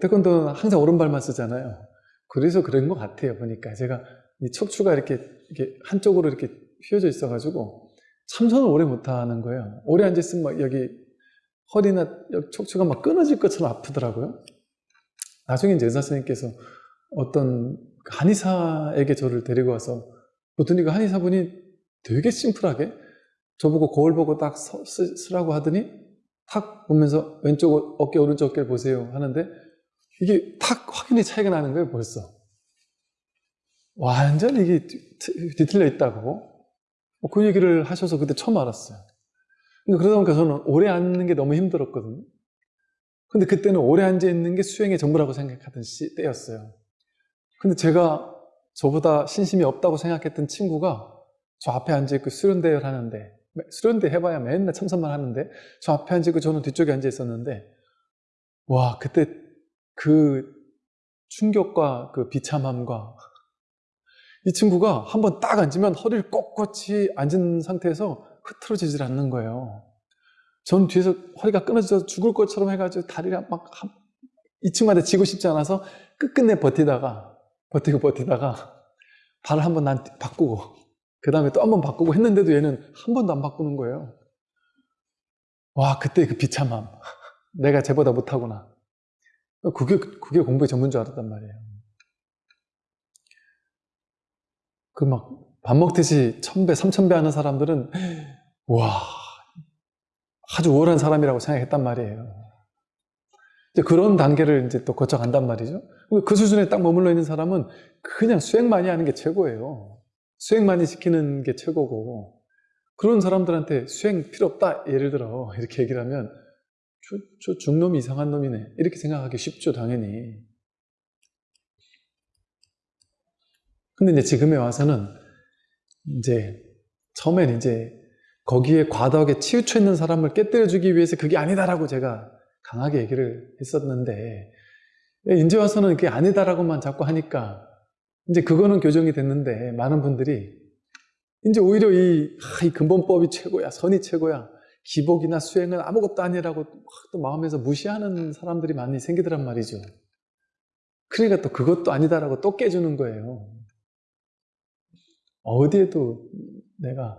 태권도는 항상 오른발만 쓰잖아요. 그래서 그런 것 같아요. 보니까 제가 이 척추가 이렇게, 이렇게 한쪽으로 이렇게 휘어져 있어가지고 참선을 오래 못하는 거예요. 오래 앉아있으면 막 여기 허리나 척추가 막 끊어질 것처럼 아프더라고요. 나중에 이제 의사 선생님께서 어떤 한의사에게 저를 데리고 와서 그랬더니 그 한의사분이 되게 심플하게 저보고 거울 보고 딱 서, 쓰, 쓰라고 하더니 탁 보면서 왼쪽 어깨 오른쪽 어깨를 보세요 하는데 이게 탁 확연히 차이가 나는 거예요 벌써 완전 이게 뒤- 뒤틀려 있다고 뭐 그 얘기를 하셔서 그때 처음 알았어요. 근데 그러다 보니까 저는 오래 앉는 게 너무 힘들었거든요. 근데 그때는 오래 앉아 있는 게 수행의 전부라고 생각하던 시, 때였어요. 근데 제가 저보다 신심이 없다고 생각했던 친구가 저 앞에 앉아있고 수련대회를 하는데 수련대 해봐야 맨날 참선만 하는데 저 앞에 앉아있고 저는 뒤쪽에 앉아 있었는데 와 그때 그 충격과 그 비참함과 이 친구가 한번 딱 앉으면 허리를 꼿꼿이 앉은 상태에서 흐트러지질 않는 거예요 전 뒤에서 허리가 끊어져 죽을 것처럼 해가지고 다리를 막 이 친구한테 지고 싶지 않아서 끝끝내 버티다가 버티고 버티다가 발을 한번 난 바꾸고 그 다음에 또 한 번 바꾸고 했는데도 얘는 한 번도 안 바꾸는 거예요. 와 그때 그 비참함. *laughs* 내가 쟤보다 못하구나. 그게 그게 공부의 전문 줄 알았단 말이에요. 그 막 밥 먹듯이 천배 삼천배 하는 사람들은 와 아주 우월한 사람이라고 생각했단 말이에요. 이제 그런 단계를 이제 또 거쳐간단 말이죠. 그 수준에 딱 머물러 있는 사람은 그냥 수행만이 하는 게 최고예요. 수행만이 시키는 게 최고고 그런 사람들한테 수행 필요 없다 예를 들어 이렇게 얘기를 하면 저, 저 중놈이 이상한 놈이네 이렇게 생각하기 쉽죠 당연히 근데 이제 지금에 와서는 이제 처음엔 이제 거기에 과도하게 치우쳐 있는 사람을 깨뜨려주기 위해서 그게 아니다라고 제가 강하게 얘기를 했었는데 이제 와서는 그게 아니다라고만 자꾸 하니까 이제 그거는 교정이 됐는데 많은 분들이 이제 오히려 이, 아, 이 근본법이 최고야 선이 최고야 기복이나 수행은 아무것도 아니라고 또 마음에서 무시하는 사람들이 많이 생기더란 말이죠. 그러니까 또 그것도 아니다라고 또 깨주는 거예요 어디에도 내가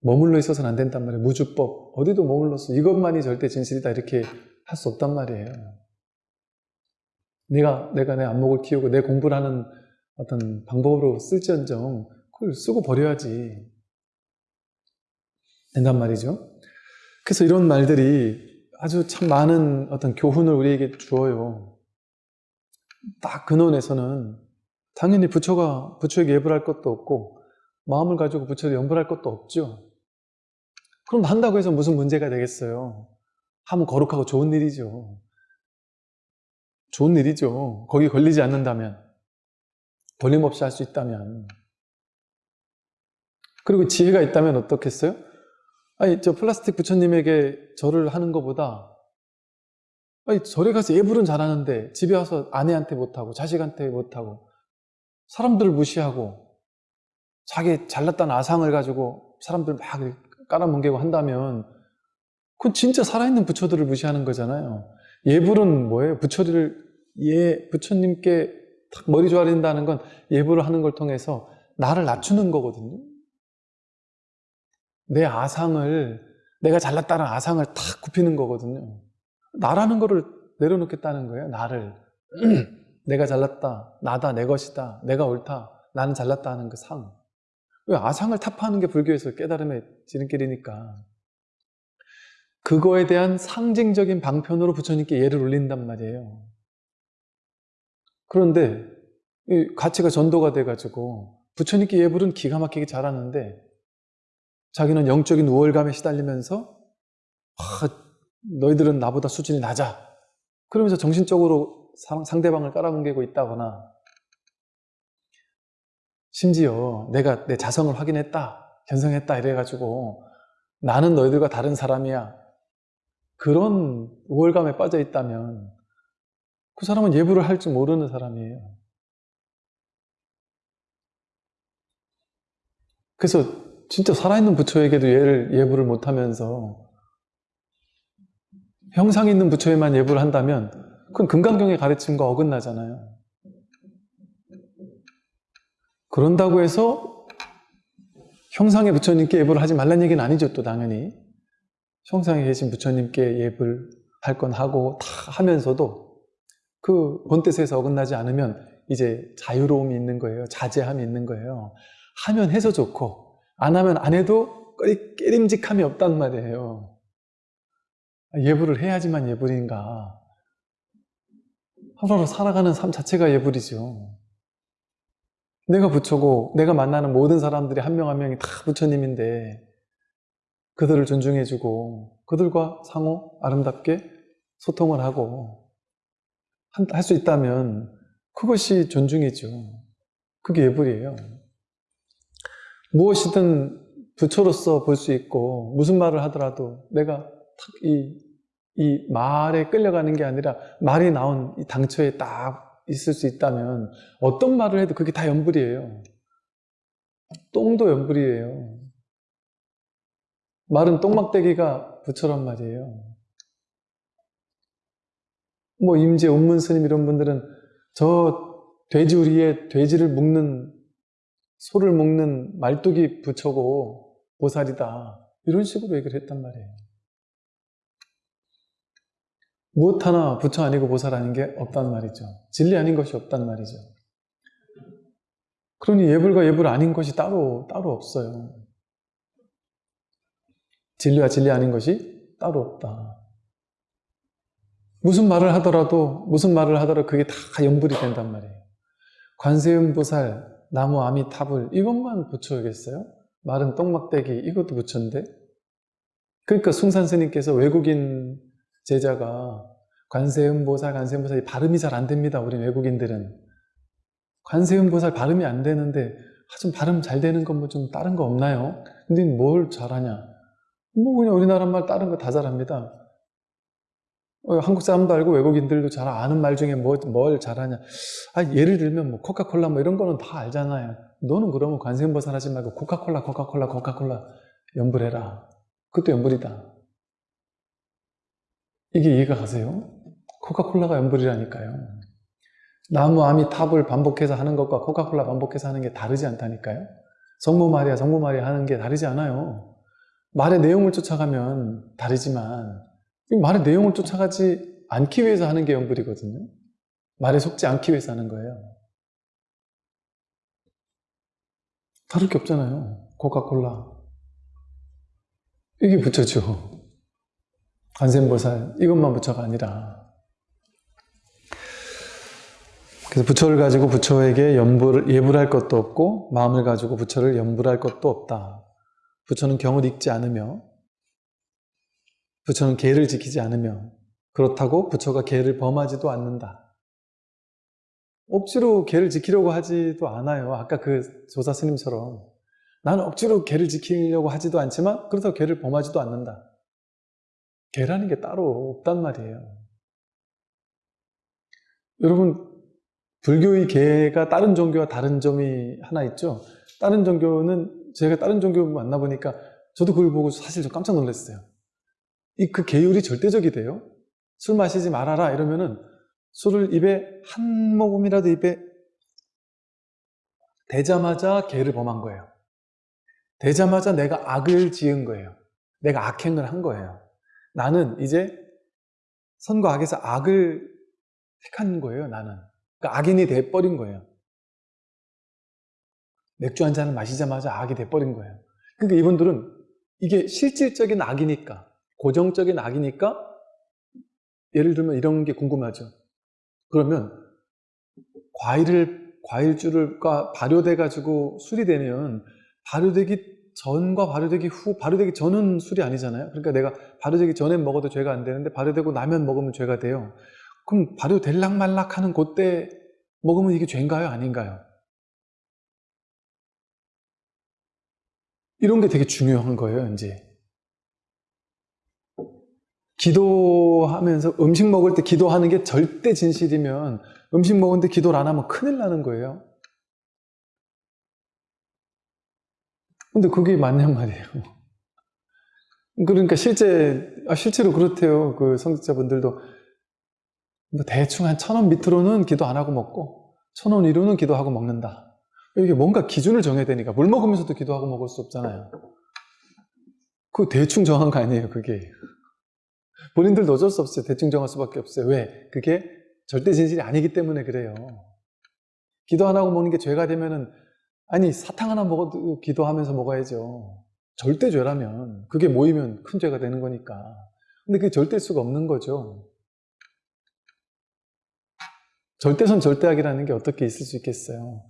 머물러 있어서는 안 된단 말이에요 무주법 어디도 머물러서 이것만이 절대 진실이다 이렇게 할 수 없단 말이에요 내가 내가 내 안목을 키우고 내 공부를 하는 어떤 방법으로 쓸지언정 그걸 쓰고 버려야지 된단 말이죠. 그래서 이런 말들이 아주 참 많은 어떤 교훈을 우리에게 주어요. 딱 근원에서는 당연히 부처가 부처에게 예불 할 것도 없고 마음을 가지고 부처를 연불할 것도 없죠. 그럼 한다고 해서 무슨 문제가 되겠어요. 하면 거룩하고 좋은 일이죠. 좋은 일이죠. 거기 걸리지 않는다면. 걸림없이 할 수 있다면. 그리고 지혜가 있다면 어떻겠어요? 아니, 저 플라스틱 부처님에게 절을 하는 것보다 아니, 절에 가서 예불은 잘하는데 집에 와서 아내한테 못하고 자식한테 못하고 사람들을 무시하고 자기 잘났다는 아상을 가지고 사람들 막 깔아뭉개고 한다면 그건 진짜 살아있는 부처들을 무시하는 거잖아요. 예불은 뭐예요? 부처를 예 부처님께 탁 머리 조아린다는 건 예불을 하는 걸 통해서 나를 낮추는 거거든요. 내 아상을 내가 잘났다는 아상을 탁 굽히는 거거든요. 나라는 거를 내려놓겠다는 거예요. 나를 *clears throat* 내가 잘났다, 나다, 내 것이다, 내가 옳다, 나는 잘났다 하는 그 상. 왜 아상을 타파하는 게 불교에서 깨달음의 지름길이니까. 그거에 대한 상징적인 방편으로 부처님께 예를 올린단 말이에요. 그런데 이 가치가 전도가 돼가지고 부처님께 예불은 기가 막히게 잘하는데 자기는 영적인 우월감에 시달리면서 아, 너희들은 나보다 수준이 낮아 그러면서 정신적으로 상대방을 깔아뭉개고 있다거나 심지어 내가 내 자성을 확인했다 견성했다 이래가지고 나는 너희들과 다른 사람이야 그런 우월감에 빠져 있다면 그 사람은 예불을 할 줄 모르는 사람이에요. 그래서 진짜 살아있는 부처에게도 예를, 예불을 못하면서 형상 있는 부처에만 예불을 한다면 그건 금강경의 가르침과 어긋나잖아요. 그런다고 해서 형상의 부처님께 예불을 하지 말란 얘기는 아니죠 또 당연히 형상에 계신 부처님께 예불 할 건 하고 다 하면서도 그 본뜻에서 어긋나지 않으면 이제 자유로움이 있는 거예요. 자제함이 있는 거예요. 하면 해서 좋고 안 하면 안 해도 깨림직함이 없단 말이에요. 예불을 해야지만 예불인가. 하루하루 살아가는 삶 자체가 예불이죠. 내가 부처고 내가 만나는 모든 사람들이 한 명 한 명이 다 부처님인데 그들을 존중해주고 그들과 상호 아름답게 소통을 하고 할 수 있다면 그것이 존중이죠. 그게 예불이에요. 무엇이든 부처로서 볼 수 있고 무슨 말을 하더라도 내가 탁 이, 이 말에 끌려가는 게 아니라 말이 나온 이 당처에 딱 있을 수 있다면 어떤 말을 해도 그게 다 연불이에요. 똥도 연불이에요. 말은 똥막대기가 부처란 말이에요. 뭐 임재, 운문 스님 이런 분들은 저 돼지우리에 돼지를 묶는 소를 묶는 말뚝이 부처고 보살이다. 이런 식으로 얘기를 했단 말이에요. 무엇 하나 부처 아니고 보살 아닌 게 없단 말이죠. 진리 아닌 것이 없단 말이죠. 그러니 예불과 예불 아닌 것이 따로 따로 없어요. 진리와 진리 아닌 것이 따로 없다. 무슨 말을 하더라도 무슨 말을 하더라도 그게 다 연불이 된단 말이에요. 관세음보살, 나무 아미타불 이것만 부처겠어요? 말은 똥막대기 이것도 부처인데 그러니까 숭산 스님께서 외국인 제자가 관세음보살, 관세음보살 발음이 잘 안 됩니다. 우리 외국인들은 관세음보살 발음이 안 되는데 아, 좀 발음 잘 되는 건 뭐 좀 다른 거 없나요? 근데 뭘 잘하냐? 뭐 그냥 우리나라 말 다른 거 다 잘합니다. 어, 한국 사람도 알고 외국인들도 잘 아는 말 중에 뭐, 뭘 잘하냐. 아, 예를 들면 뭐 코카콜라 뭐 이런 거는 다 알잖아요. 너는 그러면 관세음보살 하지 말고 코카콜라, 코카콜라, 코카콜라 연불해라. 그것도 연불이다. 이게 이해가 가세요? 코카콜라가 연불이라니까요. 나무 아미 탑을 반복해서 하는 것과 코카콜라 반복해서 하는 게 다르지 않다니까요. 성모 마리아, 성모 마리아 하는 게 다르지 않아요. 말의 내용을 쫓아가면 다르지만 이 말의 내용을 쫓아가지 않기 위해서 하는 게 연불이거든요. 말에 속지 않기 위해서 하는 거예요. 다를 게 없잖아요. 코카콜라. 이게 부처죠. 관세음보살 이것만 부처가 아니라 그래서 부처를 가지고 부처에게 연불, 예불할 것도 없고 마음을 가지고 부처를 연불할 것도 없다. 부처는 경을 읽지 않으며 부처는 계를 지키지 않으며 그렇다고 부처가 계를 범하지도 않는다. 억지로 계를 지키려고 하지도 않아요. 아까 그 조사 스님처럼 나는 억지로 계를 지키려고 하지도 않지만 그렇다고 계를 범하지도 않는다. 계라는 게 따로 없단 말이에요. 여러분 불교의 계가 다른 종교와 다른 점이 하나 있죠. 다른 종교는 제가 다른 종교 만나보니까 저도 그걸 보고 사실 좀 깜짝 놀랐어요. 이 그 계율이 절대적이 돼요. 술 마시지 말아라 이러면은 술을 입에 한 모금이라도 입에 대자마자 계를 범한 거예요. 되자마자 내가 악을 지은 거예요. 내가 악행을 한 거예요. 나는 이제 선과 악에서 악을 택한 거예요, 나는. 그러니까 악인이 돼버린 거예요. 맥주 한 잔을 마시자마자 악이 돼버린 거예요. 그러니까 이분들은 이게 실질적인 악이니까, 고정적인 악이니까, 예를 들면 이런 게 궁금하죠. 그러면 과일을, 과일주를과 발효돼 가지고 술이 되면 발효되기 전과 발효되기 후, 발효되기 전은 술이 아니잖아요. 그러니까 내가 발효되기 전에 먹어도 죄가 안 되는데 발효되고 나면 먹으면 죄가 돼요. 그럼 발효될락 말락 하는 그때 먹으면 이게 죄인가요? 아닌가요? 이런 게 되게 중요한 거예요, 이제. 기도하면서 음식 먹을 때 기도하는 게 절대 진실이면 음식 먹는데 기도를 안 하면 큰일 나는 거예요. 근데 그게 맞냔 말이에요. 그러니까 실제, 아, 실제로 그렇대요. 그 성직자분들도. 뭐 대충 한 천 원 밑으로는 기도 안 하고 먹고, 천 원 위로는 기도하고 먹는다. 이게 뭔가 기준을 정해야 되니까, 물 먹으면서도 기도하고 먹을 수 없잖아요. 그 대충 정한 거 아니에요, 그게. 본인들도 어쩔 수 없어요. 대충 정할 수밖에 없어요. 왜? 그게 절대 진실이 아니기 때문에 그래요. 기도 안 하고 먹는 게 죄가 되면은 아니 사탕 하나 먹어도 기도하면서 먹어야죠. 절대 죄라면 그게 모이면 큰 죄가 되는 거니까. 근데 그게 절대 수가 없는 거죠. 절대선 절대악이라는 게 어떻게 있을 수 있겠어요.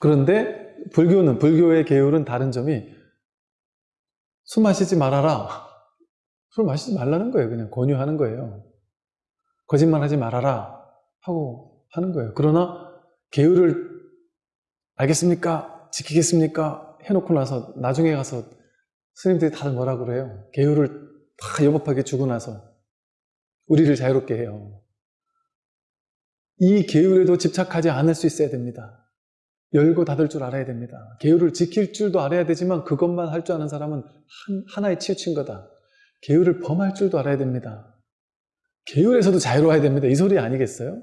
그런데 불교는 불교의 계율은 다른 점이 술 마시지 말아라. *laughs* 술 마시지 말라는 거예요. 그냥 권유하는 거예요. 거짓말 하지 말아라 하고 하는 거예요. 그러나 계율을 알겠습니까? 지키겠습니까? 해놓고 나서 나중에 가서 스님들이 다들 뭐라 그래요? 계율을 다 여법하게 주고 나서 우리를 자유롭게 해요. 이 계율에도 집착하지 않을 수 있어야 됩니다. 열고 닫을 줄 알아야 됩니다. 계율을 지킬 줄도 알아야 되지만 그것만 할 줄 아는 사람은 한, 하나에 치우친 거다. 계율을 범할 줄도 알아야 됩니다. 계율에서도 자유로워야 됩니다. 이 소리 아니겠어요?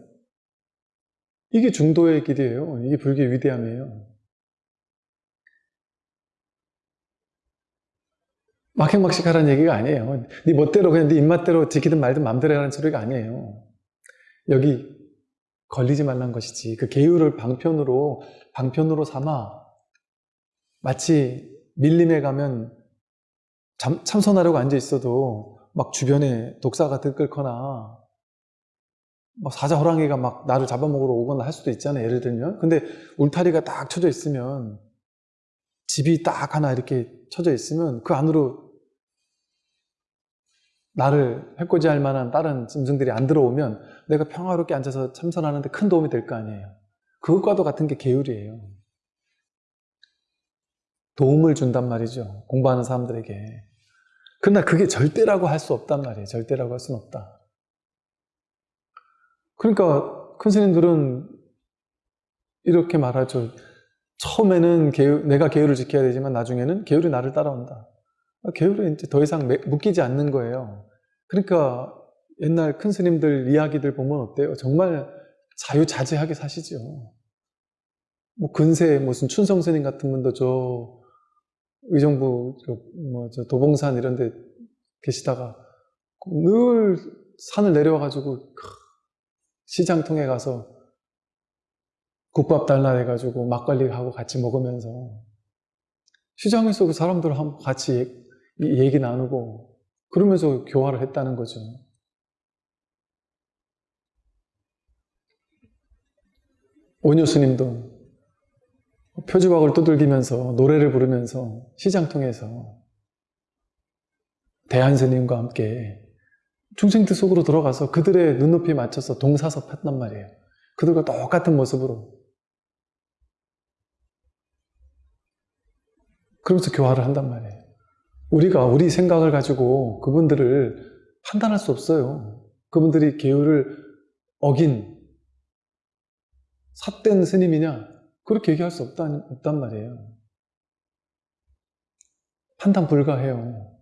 이게 중도의 길이에요. 이게 불교의 위대함이에요. 막행막식 하라는 얘기가 아니에요. 네 멋대로 그냥 네 입맛대로 지키든 말든 맘대로 하라는 소리가 아니에요. 여기 걸리지 말란 것이지. 그 계율을 방편으로 방편으로 삼아 마치 밀림에 가면 참, 참선하려고 앉아 있어도 막 주변에 독사가 들끓거나 막 사자 호랑이가 막 나를 잡아먹으러 오거나 할 수도 있잖아요. 예를 들면. 근데 울타리가 딱 쳐져 있으면 집이 딱 하나 이렇게 쳐져 있으면 그 안으로 나를 해코지할 만한 다른 짐승들이 안 들어오면 내가 평화롭게 앉아서 참선하는데 큰 도움이 될 거 아니에요. 그것과도 같은 게 계율이에요. 도움을 준단 말이죠. 공부하는 사람들에게. 그러나 그게 절대라고 할 수 없단 말이에요. 절대라고 할 수는 없다. 그러니까 큰 스님들은 이렇게 말하죠. 처음에는 계율, 내가 계율을 지켜야 되지만 나중에는 계율이 나를 따라온다. 계율에 이제 더 이상 묶이지 않는 거예요. 그러니까 옛날 큰 스님들 이야기들 보면 어때요? 정말 자유자재하게 사시죠. 뭐 근세 무슨 춘성 스님 같은 분도 저 의정부 뭐저 도봉산 이런 데 계시다가 늘 산을 내려와 가지고 시장통에 가서 국밥 달라 해가지고 막걸리하고 같이 먹으면서 시장에서 그 사람들하고 같이 얘기 나누고 그러면서 교화를 했다는 거죠. 오녀 스님도 표주박을 두들기면서 노래를 부르면서 시장통에서 대한 스님과 함께 중생들 속으로 들어가서 그들의 눈높이에 맞춰서 동사섭 했단 말이에요. 그들과 똑같은 모습으로. 그러면서 교화를 한단 말이에요. 우리가 우리 생각을 가지고 그분들을 판단할 수 없어요. 그분들이 계율을 어긴 삿된 스님이냐? 그렇게 얘기할 수 없다, 없단 말이에요. 판단 불가해요.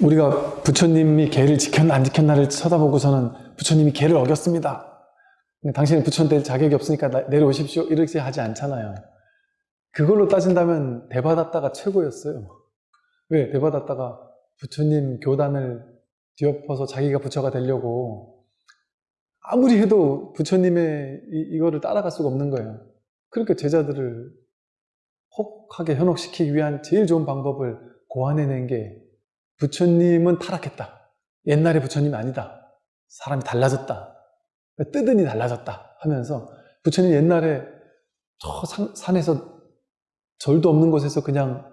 우리가 부처님이 개를 지켰나 안 지켰나를 쳐다보고서는 부처님이 개를 어겼습니다. 당신은 부처 될 자격이 없으니까 내려오십시오. 이렇게 하지 않잖아요. 그걸로 따진다면 대받았다가 최고였어요. 왜? 대받았다가 부처님 교단을 뒤엎어서 자기가 부처가 되려고 아무리 해도 부처님의 이, 이거를 따라갈 수가 없는 거예요. 그러니까 제자들을 혹하게 현혹시키기 위한 제일 좋은 방법을 고안해낸 게 부처님은 타락했다. 옛날의 부처님 아니다. 사람이 달라졌다. 뜨더니 달라졌다 하면서 부처님 옛날에 저 산, 산에서 절도 없는 곳에서 그냥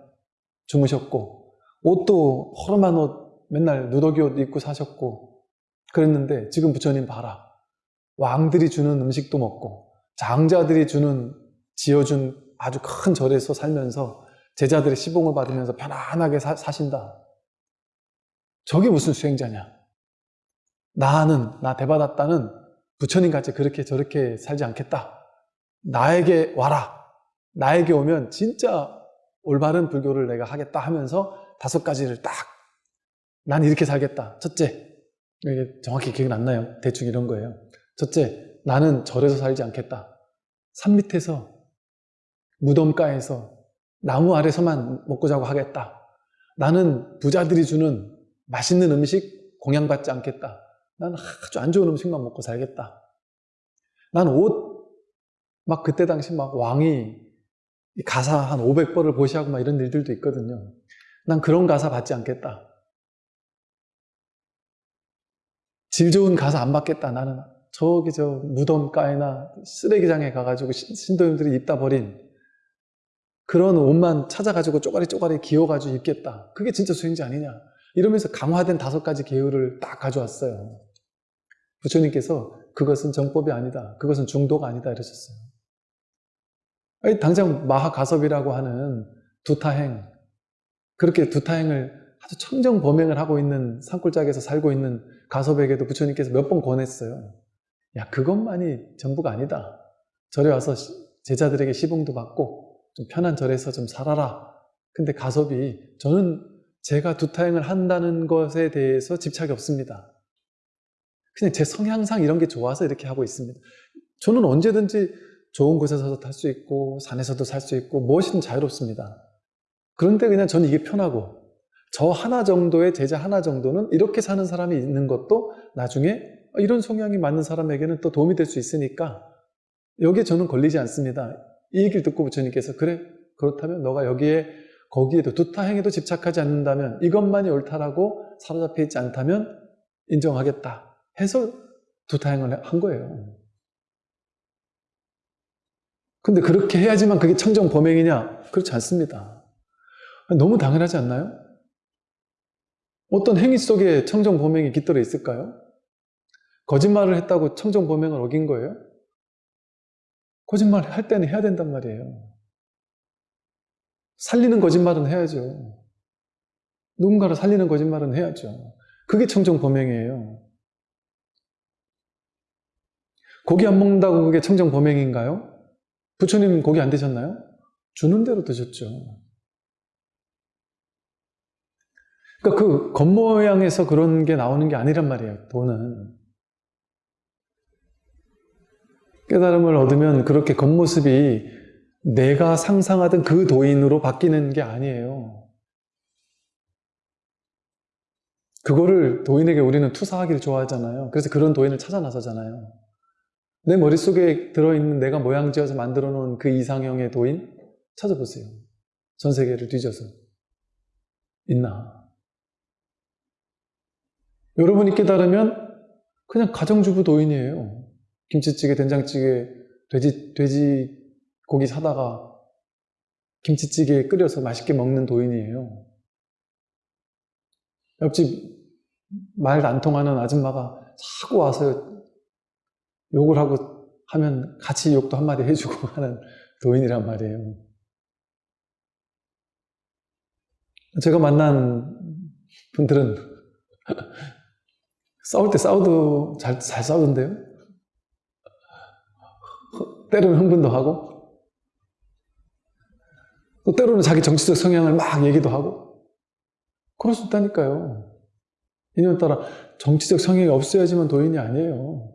주무셨고 옷도 허름한 옷 맨날 누더기 옷 입고 사셨고 그랬는데 지금 부처님 봐라 왕들이 주는 음식도 먹고 장자들이 주는 지어준 아주 큰 절에서 살면서 제자들의 시봉을 받으면서 편안하게 사, 사신다 저게 무슨 수행자냐 나는 나 대받았다는 부처님같이 그렇게 저렇게 살지 않겠다 나에게 와라 나에게 오면 진짜 올바른 불교를 내가 하겠다 하면서 다섯 가지를 딱, 난 이렇게 살겠다. 첫째, 이게 정확히 기억이 안 나요. 대충 이런 거예요. 첫째, 나는 절에서 살지 않겠다. 산 밑에서, 무덤가에서, 나무 아래서만 먹고 자고 하겠다. 나는 부자들이 주는 맛있는 음식 공양받지 않겠다. 나는 아주 안 좋은 음식만 먹고 살겠다. 난 옷, 막 그때 당시 막 왕이 가사 한 500벌을 보시하고 막 이런 일들도 있거든요. 난 그런 가사 받지 않겠다. 질 좋은 가사 안 받겠다. 나는 저기 저 무덤가에나 쓰레기장에 가가지고 신도님들이 입다 버린 그런 옷만 찾아가지고 쪼가리 쪼가리 기어가지고 입겠다. 그게 진짜 수행자 아니냐. 이러면서 강화된 다섯 가지 계율을 딱 가져왔어요. 부처님께서 그것은 정법이 아니다. 그것은 중도가 아니다. 이러셨어요. 아니, 당장 마하가섭이라고 하는 두타행, 그렇게 두타행을 아주 청정 범행을 하고 있는 산골짜기에서 살고 있는 가섭에게도 부처님께서 몇 번 권했어요. 야, 그것만이 전부가 아니다. 절에 와서 제자들에게 시봉도 받고 좀 편한 절에서 좀 살아라. 근데 가섭이 저는 제가 두타행을 한다는 것에 대해서 집착이 없습니다. 그냥 제 성향상 이런 게 좋아서 이렇게 하고 있습니다. 저는 언제든지 좋은 곳에서도 탈 수 있고 산에서도 살 수 있고 무엇이든 자유롭습니다. 그런데 그냥 저는 이게 편하고 저 하나 정도의 제자 하나 정도는 이렇게 사는 사람이 있는 것도 나중에 이런 성향이 맞는 사람에게는 또 도움이 될 수 있으니까 여기에 저는 걸리지 않습니다. 이 얘기를 듣고 부처님께서 그래 그렇다면 너가 여기에 거기에도 두타행에도 집착하지 않는다면 이것만이 옳다라고 사로잡혀 있지 않다면 인정하겠다 해서 두타행을 한 거예요. 근데 그렇게 해야지만 그게 청정 범행이냐? 그렇지 않습니다. 너무 당연하지 않나요? 어떤 행위 속에 청정 범행이 깃들어 있을까요? 거짓말을 했다고 청정 범행을 어긴 거예요? 거짓말 할 때는 해야 된단 말이에요. 살리는 거짓말은 해야죠. 누군가를 살리는 거짓말은 해야죠. 그게 청정 범행이에요. 고기 안 먹는다고 그게 청정 범행인가요? 부처님 고기 안 드셨나요? 주는 대로 드셨죠. 그러니까 그 겉모양에서 그런 게 나오는 게 아니란 말이에요. 돈은. 깨달음을 얻으면 그렇게 겉모습이 내가 상상하던 그 도인으로 바뀌는 게 아니에요. 그거를 도인에게 우리는 투사하기를 좋아하잖아요. 그래서 그런 도인을 찾아 나서잖아요. 내 머릿속에 들어있는 내가 모양지어서 만들어 놓은 그 이상형의 도인 찾아보세요. 전 세계를 뒤져서. 있나? 여러분이 깨달으면 그냥 가정주부 도인이에요. 김치찌개, 된장찌개, 돼지, 돼지 고기 사다가 김치찌개 끓여서 맛있게 먹는 도인이에요. 옆집 말 안 통하는 아줌마가 자꾸 와서 욕을 하고 하면 같이 욕도 한마디 해주고 *laughs* 하는 도인이란 말이에요. 제가 만난 분들은 *laughs* 싸울 때 싸워도 잘, 잘 싸우던데요? *laughs* 때로는 흥분도 하고, 또 때로는 자기 정치적 성향을 막 얘기도 하고, 그럴 수 있다니까요. 인연 따라 정치적 성향이 없어야지만 도인이 아니에요.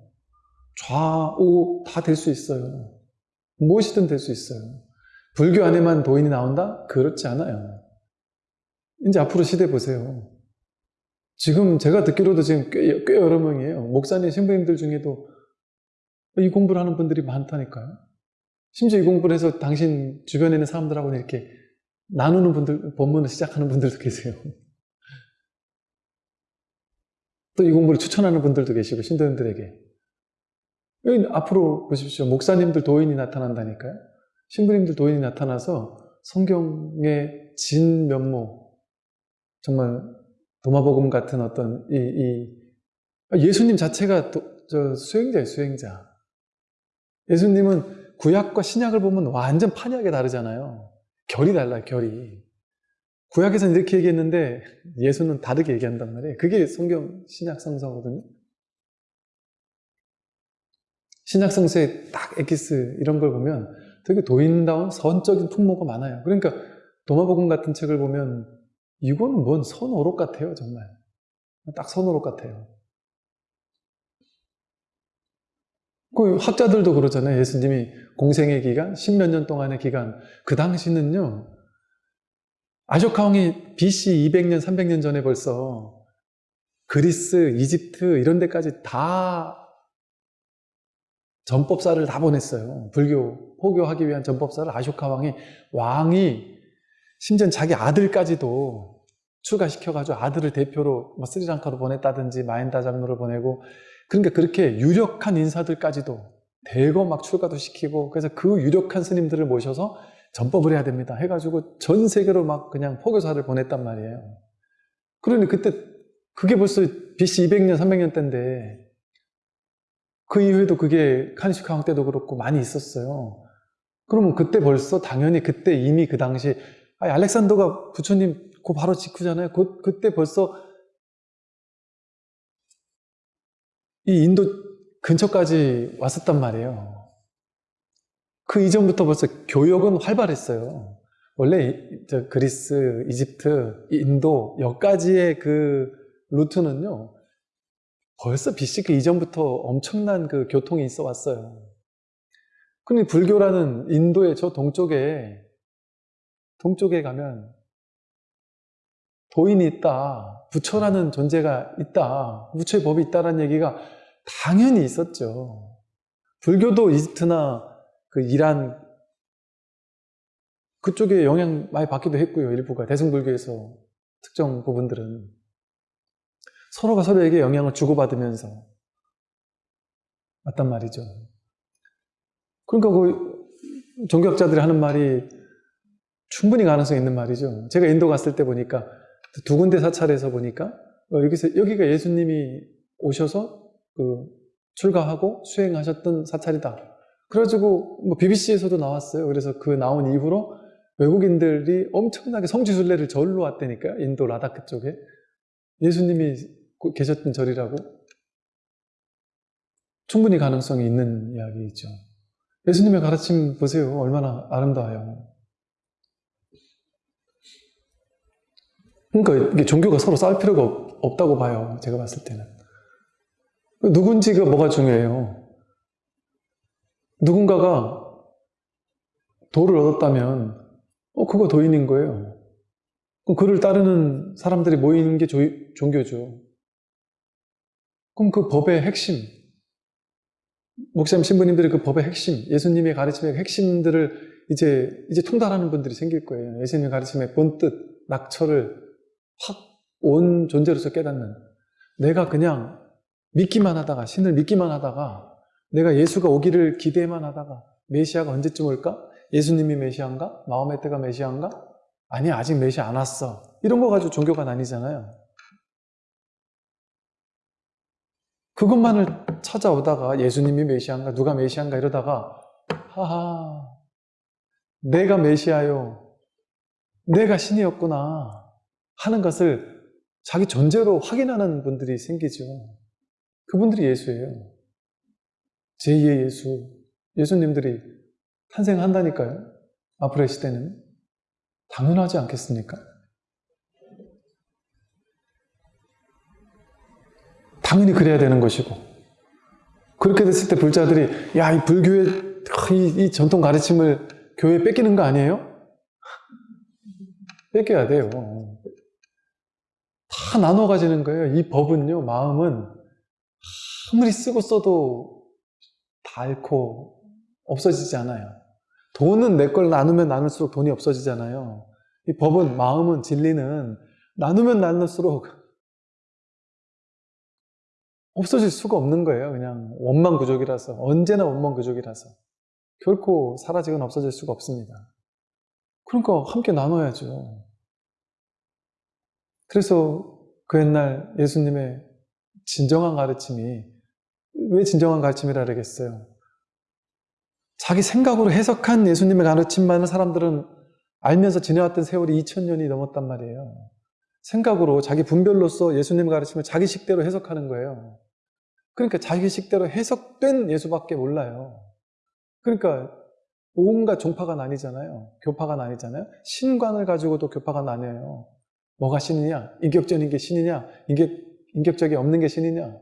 좌우 다 될 수 있어요. 무엇이든 될 수 있어요. 불교 안에만 도인이 나온다? 그렇지 않아요. 이제 앞으로 시대 보세요. 지금 제가 듣기로도 지금 꽤, 꽤 여러 명이에요. 목사님, 신부님들 중에도 이 공부를 하는 분들이 많다니까요. 심지어 이 공부를 해서 당신 주변에 있는 사람들하고는 이렇게 나누는 분들, 본문을 시작하는 분들도 계세요. *laughs* 또 이 공부를 추천하는 분들도 계시고, 신도님들에게. 앞으로 보십시오. 목사님들 도인이 나타난다니까요. 신부님들 도인이 나타나서 성경의 진 면모, 정말 도마복음 같은 어떤 이, 이 예수님 자체가 도, 저 수행자예요, 수행자. 예수님은 구약과 신약을 보면 완전 판이하게 다르잖아요. 결이 달라요, 결이. 구약에서는 이렇게 얘기했는데 예수는 다르게 얘기한단 말이에요. 그게 성경 신약 성서거든요. 신약 성서의 딱 엑기스 이런 걸 보면 되게 도인다운 선적인 풍모가 많아요. 그러니까 도마복음 같은 책을 보면 이거는 뭔 선오록 같아요, 정말. 딱 선오록 같아요. 그 학자들도 그러잖아요. 예수님이 공생의 기간, 십몇 년 동안의 기간. 그 당시는요, 아조카 왕이 BC 200년, 300년 전에 벌써 그리스, 이집트 이런 데까지 다 전법사를 다 보냈어요. 불교, 포교하기 위한 전법사를 아쇼카 왕이, 왕이 심지어 자기 아들까지도 출가시켜가지고 아들을 대표로 뭐 스리랑카로 보냈다든지 마인다 장로를 보내고 그러니까 그렇게 유력한 인사들까지도 대거 막 출가도 시키고 그래서 그 유력한 스님들을 모셔서 전법을 해야 됩니다. 해가지고 전 세계로 막 그냥 포교사를 보냈단 말이에요. 그러니 그때 그게 벌써 BC 200년, 300년 때인데 그 이후에도 그게 카니시카 왕 때도 그렇고 많이 있었어요. 그러면 그때 벌써 당연히 그때 이미 그 당시 알렉산더가 부처님 그 바로 직후잖아요. 그, 그때 벌써 이 인도 근처까지 왔었단 말이에요. 그 이전부터 벌써 교역은 활발했어요. 원래 저 그리스, 이집트, 인도 여기까지의 그 루트는요. 벌써 BC 그 이전부터 엄청난 그 교통이 있어 왔어요. 근데 불교라는 인도의 저 동쪽에 동쪽에 가면 도인이 있다, 부처라는 존재가 있다, 부처의 법이 있다라는 얘기가 당연히 있었죠. 불교도 이집트나 그 이란 그쪽에 영향 많이 받기도 했고요. 일부가 대승불교에서 특정 부분들은 서로가 서로에게 영향을 주고받으면서 맞단 말이죠. 그러니까 그 종교학자들이 하는 말이 충분히 가능성 있는 말이죠. 제가 인도 갔을 때 보니까 두 군데 사찰에서 보니까 어, 여기서 여기가 예수님이 오셔서 그 출가하고 수행하셨던 사찰이다. 그래가지고 뭐 BBC에서도 나왔어요. 그래서 그 나온 이후로 외국인들이 엄청나게 성지순례를 절로 왔다니까요. 인도 라다크 쪽에 예수님이 계셨던 절이라고 충분히 가능성이 있는 이야기죠. 예수님의 가르침 보세요. 얼마나 아름다워요. 그러니까 이게 종교가 서로 싸울 필요가 없 다고 봐요. 제가 봤을 때는. 누군지가 뭐가 중요해요. 누군가가 도를 얻었다면 어, 그거 도인인 거예요. 그를 따르는 사람들이 모이는 게 조, 종교죠. 그럼 그 법의 핵심, 목사님 신부님들이 그 법의 핵심, 예수님의 가르침의 핵심들을 이제, 이제 통달하는 분들이 생길 거예요. 예수님의 가르침의 본뜻, 낙처를 확 온 존재로서 깨닫는 내가 그냥 믿기만 하다가 신을 믿기만 하다가 내가 예수가 오기를 기대만 하다가 메시아가 언제쯤 올까? 예수님이 메시아인가? 마음의 때가 메시아인가? 아니 아직 메시아 안 왔어 이런 거 가지고 종교가 나뉘잖아요 그것만을 찾아오다가 예수님이 메시아인가? 누가 메시아인가? 이러다가 하하 내가 메시아요 내가 신이었구나 하는 것을 자기 존재로 확인하는 분들이 생기죠. 그분들이 예수예요. 제2의 예수, 예수님들이 탄생한다니까요. 앞으로의 시대는. 당연하지 않겠습니까? 당연히 그래야 되는 것이고 그렇게 됐을 때 불자들이 야, 이 불교의 이, 이 전통 가르침을 교회에 뺏기는 거 아니에요? 뺏겨야 돼요. 다 나눠 가지는 거예요. 이 법은요, 마음은 아무리 쓰고 써도 다 잃고 없어지지 않아요. 돈은 내 걸 나누면 나눌수록 돈이 없어지잖아요. 이 법은, 마음은, 진리는 나누면 나눌수록 없어질 수가 없는 거예요. 그냥 원만 구족이라서. 언제나 원만 구족이라서. 결코 사라지거나 없어질 수가 없습니다. 그러니까 함께 나눠야죠. 그래서 그 옛날 예수님의 진정한 가르침이 왜 진정한 가르침이라 그러겠어요? 자기 생각으로 해석한 예수님의 가르침만을 사람들은 알면서 지내왔던 세월이 2000년이 넘었단 말이에요. 생각으로 자기 분별로서 예수님 가르침을 자기 식대로 해석하는 거예요. 그러니까 자기 식대로 해석된 예수밖에 몰라요. 그러니까 온갖 종파가 나뉘잖아요. 교파가 나뉘잖아요. 신관을 가지고도 교파가 나뉘어요. 뭐가 신이냐? 인격적인 게 신이냐? 인격, 인격적이 없는 게 신이냐?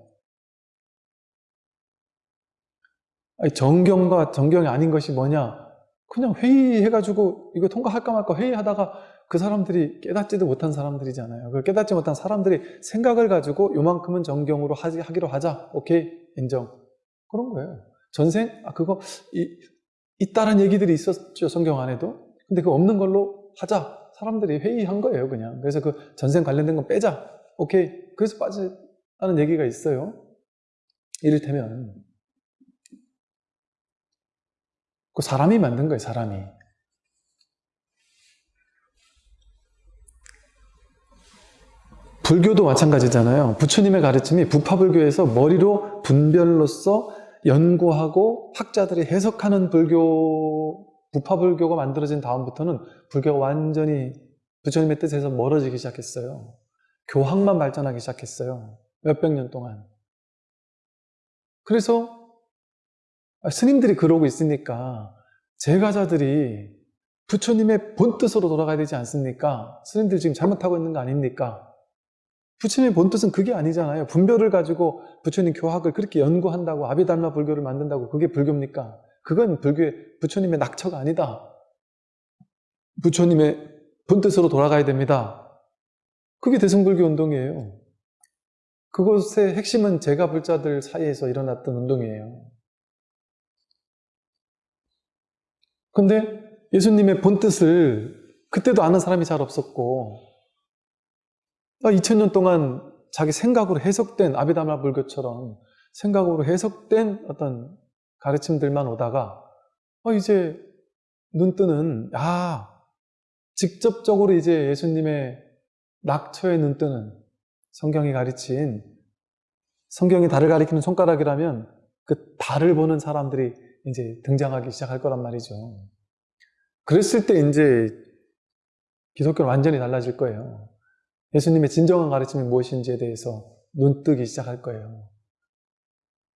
아니, 정경과 정경이 아닌 것이 뭐냐? 그냥 회의해가지고 이거 통과할까 말까 회의하다가 그 사람들이 깨닫지도 못한 사람들이잖아요. 그 깨닫지 못한 사람들이 생각을 가지고 요만큼은 정경으로 하지, 하기로 하자. 오케이, 인정. 그런 거예요. 전생? 아, 그거, 이, 있다는 얘기들이 있었죠, 성경 안에도. 근데 그 없는 걸로 하자. 사람들이 회의한 거예요, 그냥. 그래서 그 전생 관련된 건 빼자. 오케이. 그래서 빠지라는 얘기가 있어요. 이를테면, 그 사람이 만든 거예요, 사람이. 불교도 마찬가지잖아요. 부처님의 가르침이 부파불교에서 머리로 분별로서 연구하고 학자들이 해석하는 불교, 부파불교가 만들어진 다음부터는 불교가 완전히 부처님의 뜻에서 멀어지기 시작했어요. 교학만 발전하기 시작했어요. 몇백 년 동안. 그래서 스님들이 그러고 있으니까 제가자들이 부처님의 본뜻으로 돌아가야 되지 않습니까? 스님들 지금 잘못하고 있는 거 아닙니까? 부처님의 본뜻은 그게 아니잖아요. 분별을 가지고 부처님 교학을 그렇게 연구한다고 아비달마 불교를 만든다고 그게 불교입니까? 그건 불교의 부처님의 낙처가 아니다. 부처님의 본뜻으로 돌아가야 됩니다. 그게 대승불교 운동이에요. 그것의 핵심은 제가 불자들 사이에서 일어났던 운동이에요. 근데 예수님의 본뜻을 그때도 아는 사람이 잘 없었고 2000년 아, 동안 자기 생각으로 해석된 아비다마 불교처럼 생각으로 해석된 어떤 가르침들만 오다가 어 이제 눈 뜨는 아 직접적으로 이제 예수님의 낙처에 눈 뜨는 성경이 가르친 성경이 달을 가리키는 손가락이라면 그 달을 보는 사람들이 이제 등장하기 시작할 거란 말이죠. 그랬을 때 이제 기독교는 완전히 달라질 거예요. 예수님의 진정한 가르침이 무엇인지에 대해서 눈뜨기 시작할 거예요.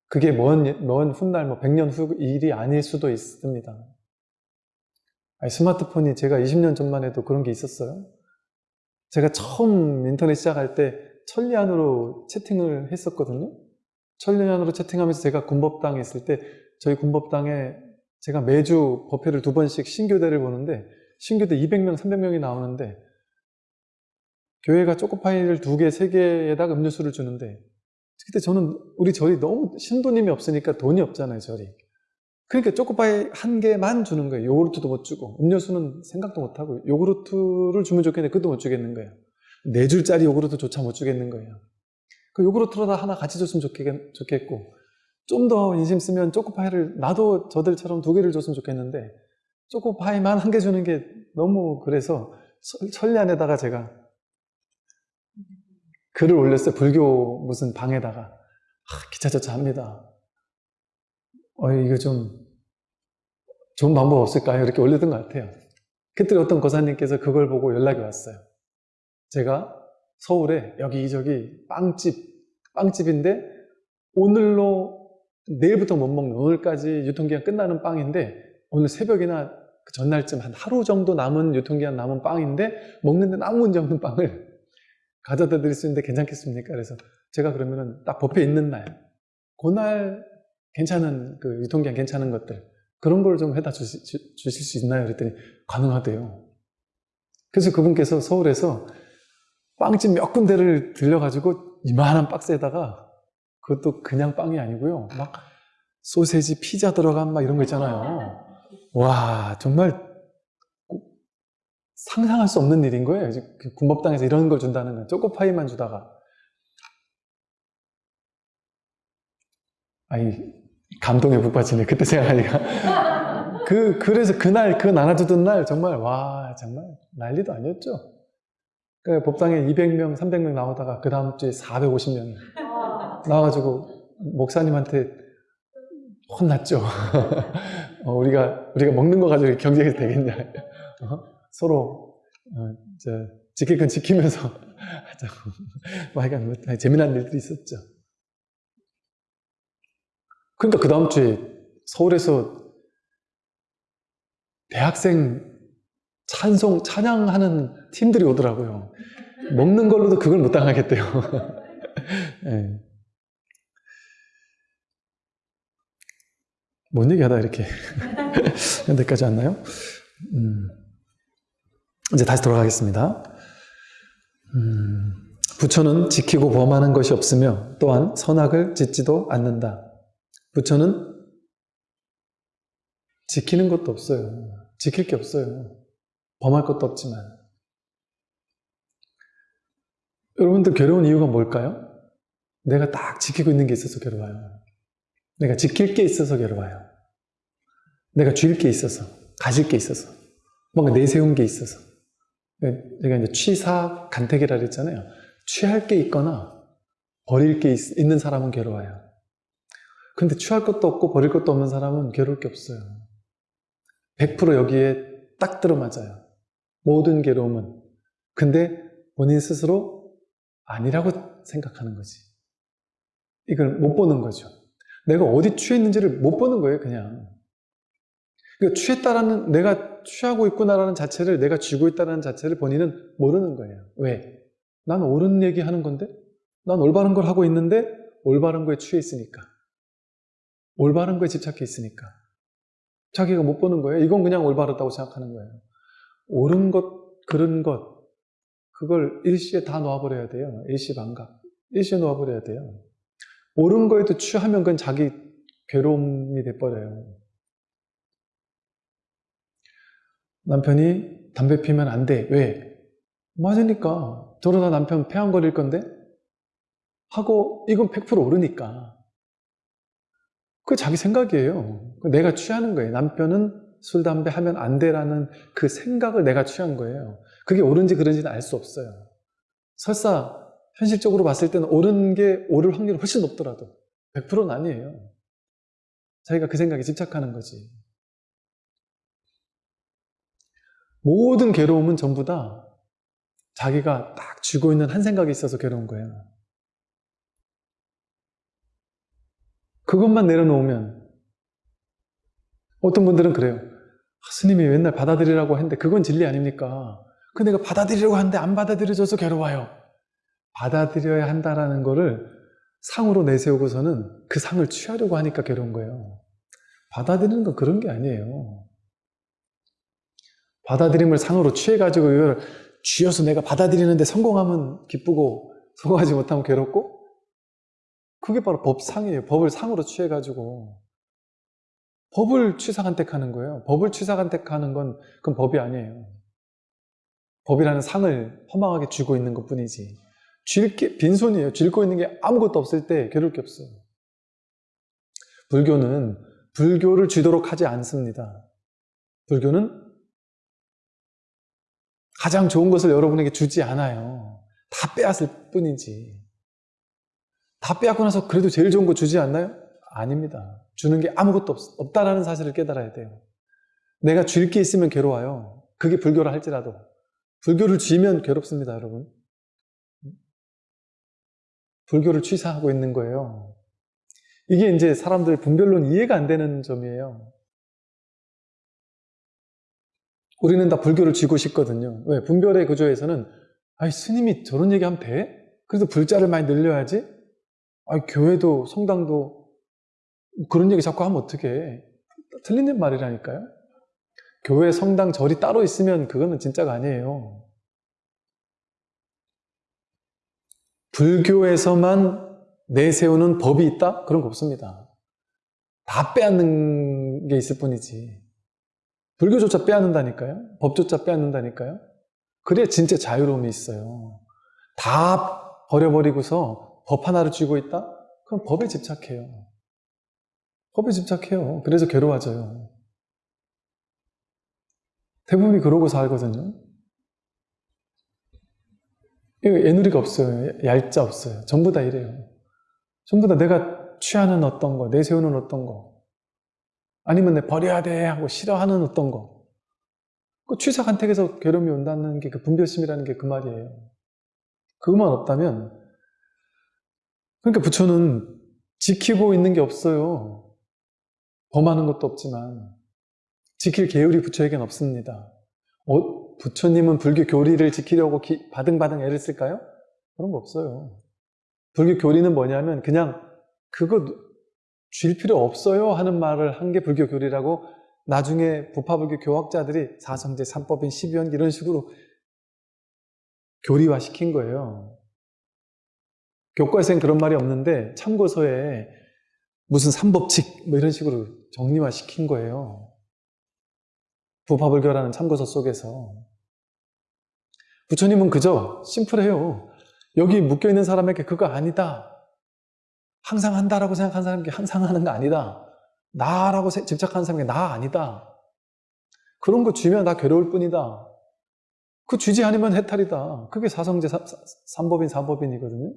그게 먼, 먼 훗날 뭐 100년 후 일이 아닐 수도 있습니다. 아니, 스마트폰이 제가 20년 전만 해도 그런 게 있었어요. 제가 처음 인터넷 시작할 때 천리안으로 채팅을 했었거든요. 천리안으로 채팅하면서 제가 군법당에 있을 때 저희 군법당에 제가 매주 법회를 두 번씩 신교대를 보는데 신교대 200명, 300명이 나오는데 교회가 초코파이를 두 개, 세 개에다가 음료수를 주는데 그때 저는 우리 절이 너무 신도님이 없으니까 돈이 없잖아요, 절이. 그러니까 초코파이 한 개만 주는 거예요. 요구르트도 못 주고 음료수는 생각도 못 하고 요구르트를 주면 좋겠는데 그것도 못 주겠는 거예요. 네 줄짜리 요구르트조차 못 주겠는 거예요. 그 요구르트로다 하나 같이 줬으면 좋겠, 고좀 더 인심 쓰면 초코파이를 나도 저들처럼 두 개를 줬으면 좋겠는데 초코파이만 한 개 주는 게 너무 그래서 천리안에다가 제가 글을 올렸어요. 불교 무슨 방에다가. 아, 기차저차 합니다. 어, 이거 좀 좋은 방법 없을까요? 이렇게 올렸던 것 같아요. 그때 어떤 고사님께서 그걸 보고 연락이 왔어요. 제가 서울에 여기저기 빵집, 빵집인데 오늘로 내일부터 못 먹는 오늘까지 유통기한 끝나는 빵인데 오늘 새벽이나 그 전날쯤 한 하루 정도 남은 유통기한 남은 빵인데 먹는데 아무 문제 없는 빵을 가져다 드릴 수 있는데 괜찮겠습니까? 그래서 제가 그러면은 딱 법회 있는 날, 그날 괜찮은, 그 유통기한 괜찮은 것들, 그런 걸 좀 해다 주시, 주실 수 있나요? 그랬더니 가능하대요. 그래서 그분께서 서울에서 빵집 몇 군데를 들려가지고 이만한 박스에다가 그것도 그냥 빵이 아니고요. 막 소세지, 피자 들어간 막 이런 거 있잖아요. 와, 정말 상상할 수 없는 일인 거예요. 그 군법당에서 이런 걸 준다는 건 초코파이만 주다가 아니 감동에 북받치네. 그때 생각하니까 *laughs* 그 그래서 그날 그 나눠주던 날 정말 와 정말 난리도 아니었죠. 그 법당에 200명, 300명 나오다가 그 다음 주에 450명이 나와가지고 목사님한테 혼났죠. *laughs* 어, 우리가 우리가 먹는 거 가지고 경쟁이 되겠냐. 어? 서로 어, 지킬 건 지키면서 *laughs* 하자고 하여간 뭐 재미난 일들이 있었죠. 그러니까 그 다음 주에 서울에서 대학생 찬송, 찬양하는 팀들이 오더라고요. 먹는 걸로도 그걸 못 당하겠대요. 네. *laughs* 뭔 얘기하다 이렇게 *laughs* 현대까지 왔나요? 음. 이제 다시 돌아가겠습니다. 음, 부처는 지키고 범하는 것이 없으며 또한 선악을 짓지도 않는다. 부처는 지키는 것도 없어요. 지킬 게 없어요. 범할 것도 없지만. 여러분들 괴로운 이유가 뭘까요? 내가 딱 지키고 있는 게 있어서 괴로워요. 내가 지킬 게 있어서 괴로워요. 내가 줄 게 있어서, 가질 게 있어서, 뭔가 내세운 게 있어서. 제가 이제 취사 간택이라 그랬잖아요. 취할 게 있거나 버릴 게 있, 있는 사람은 괴로워요. 근데 취할 것도 없고 버릴 것도 없는 사람은 괴로울 게 없어요. 100% 여기에 딱 들어맞아요. 모든 괴로움은. 근데 본인 스스로 아니라고 생각하는 거지. 이걸 못 보는 거죠. 내가 어디 취했는지를 못 보는 거예요, 그냥. 그러니까 취했다라는, 내가 취하고 있구나라는 자체를, 내가 쥐고 있다는 자체를 본인은 모르는 거예요. 왜? 난 옳은 얘기 하는 건데? 난 올바른 걸 하고 있는데, 올바른 거에 취해 있으니까. 올바른 거에 집착해 있으니까. 자기가 못 보는 거예요. 이건 그냥 올바르다고 생각하는 거예요. 옳은 것, 그른 것, 그걸 일시에 다 놓아버려야 돼요. 일시반각. 일시에 놓아버려야 돼요. 옳은 거에도 취하면 그건 자기 괴로움이 돼버려요. 남편이 담배 피면 안 돼. 왜? 맞으니까. 저러다 남편 폐암 걸릴 건데? 하고, 이건 100% 옳으니까. 그 자기 생각이에요. 내가 취하는 거예요. 남편은 술, 담배 하면 안 돼라는 그 생각을 내가 취한 거예요. 그게 옳은지 그른지는 알 수 없어요. 설사 현실적으로 봤을 때는 옳은 게 옳을 확률이 훨씬 높더라도 100%는 아니에요. 자기가 그 생각에 집착하는 거지. 모든 괴로움은 전부 다 자기가 딱 쥐고 있는 한 생각이 있어서 괴로운 거예요. 그것만 내려놓으면 어떤 분들은 그래요. 아, 스님이 맨날 받아들이라고 했는데 그건 진리 아닙니까? 그 내가 받아들이려고 하는데 안 받아들여져서 괴로워요. 받아들여야 한다라는 거를 상으로 내세우고서는 그 상을 취하려고 하니까 괴로운 거예요. 받아들이는 건 그런 게 아니에요. 받아들임을 상으로 취해가지고 이걸 쥐어서 내가 받아들이는데 성공하면 기쁘고 성공하지 못하면 괴롭고 그게 바로 법상이에요. 법을 상으로 취해가지고 법을 취사간택하는 거예요. 법을 취사간택하는 건 그건 법이 아니에요. 법이라는 상을 허망하게 쥐고 있는 것 뿐이지. 쥘게 빈손이에요. 쥐고 있는 게 아무것도 없을 때 괴로울 게 없어요. 불교는 불교를 쥐도록 하지 않습니다. 불교는 가장 좋은 것을 여러분에게 주지 않아요. 다 빼앗을 뿐이지. 다 빼앗고 나서 그래도 제일 좋은 거 주지 않나요? 아닙니다. 주는 게 아무것도 없, 없다라는 사실을 깨달아야 돼요. 내가 줄 게 있으면 괴로워요. 그게 불교라 할지라도. 불교를 쥐면 괴롭습니다, 여러분. 불교를 취사하고 있는 거예요. 이게 이제 사람들 분별론 이해가 안 되는 점이에요. 우리는 다 불교를 쥐고 싶거든요. 왜? 분별의 구조에서는 아이 스님이 저런 얘기하면 돼? 그래서 불자를 많이 늘려야지? 아이 교회도 성당도 그런 얘기 자꾸 하면 어떡해. 틀린 말이라니까요. 교회, 성당, 절이 따로 있으면 그거는 진짜가 아니에요. 불교에서만 내세우는 법이 있다? 그런 거 없습니다. 다 빼앗는 게 있을 뿐이지. 불교조차 빼앗는다니까요? 법조차 빼앗는다니까요? 그래야 진짜 자유로움이 있어요. 다 버려버리고서 법 하나를 쥐고 있다? 그럼 법에 집착해요. 법에 집착해요. 그래서 괴로워져요. 대부분이 그러고 살거든요. 애누리가 없어요. 얄자 없어요. 전부 다 이래요. 전부 다 내가 취하는 어떤 거, 내세우는 어떤 거, 아니면 내 버려야 돼 하고 싫어하는 어떤 거. 그 취사 간택에서 괴로움이 온다는 게 그 분별심이라는 게 그 말이에요. 그것만 없다면, 그러니까 부처는 지키고 있는 게 없어요. 범하는 것도 없지만, 지킬 계율이 부처에겐 없습니다. 어, 부처님은 불교 교리를 지키려고 기, 바등바등 애를 쓸까요? 그런 거 없어요. 불교 교리는 뭐냐면 그냥 그거 쥘 필요 없어요 하는 말을 한 게 불교 교리라고 나중에 부파불교 교학자들이 사성제, 삼법인, 십유연 이런 식으로 교리화 시킨 거예요. 교과서엔 그런 말이 없는데 참고서에 무슨 삼법칙 뭐 이런 식으로 정리화 시킨 거예요. 부파불교라는 참고서 속에서 부처님은 그저 심플해요. 여기 묶여있는 사람에게 그거 아니다. 항상 한다라고 생각하는 사람에게 항상 하는 거 아니다. 나라고 세- 집착하는 사람에게 나 아니다. 그런 거 주면 나 괴로울 뿐이다. 그 주지 않으면 해탈이다. 그게 사성제 삼법인 사법인이거든요.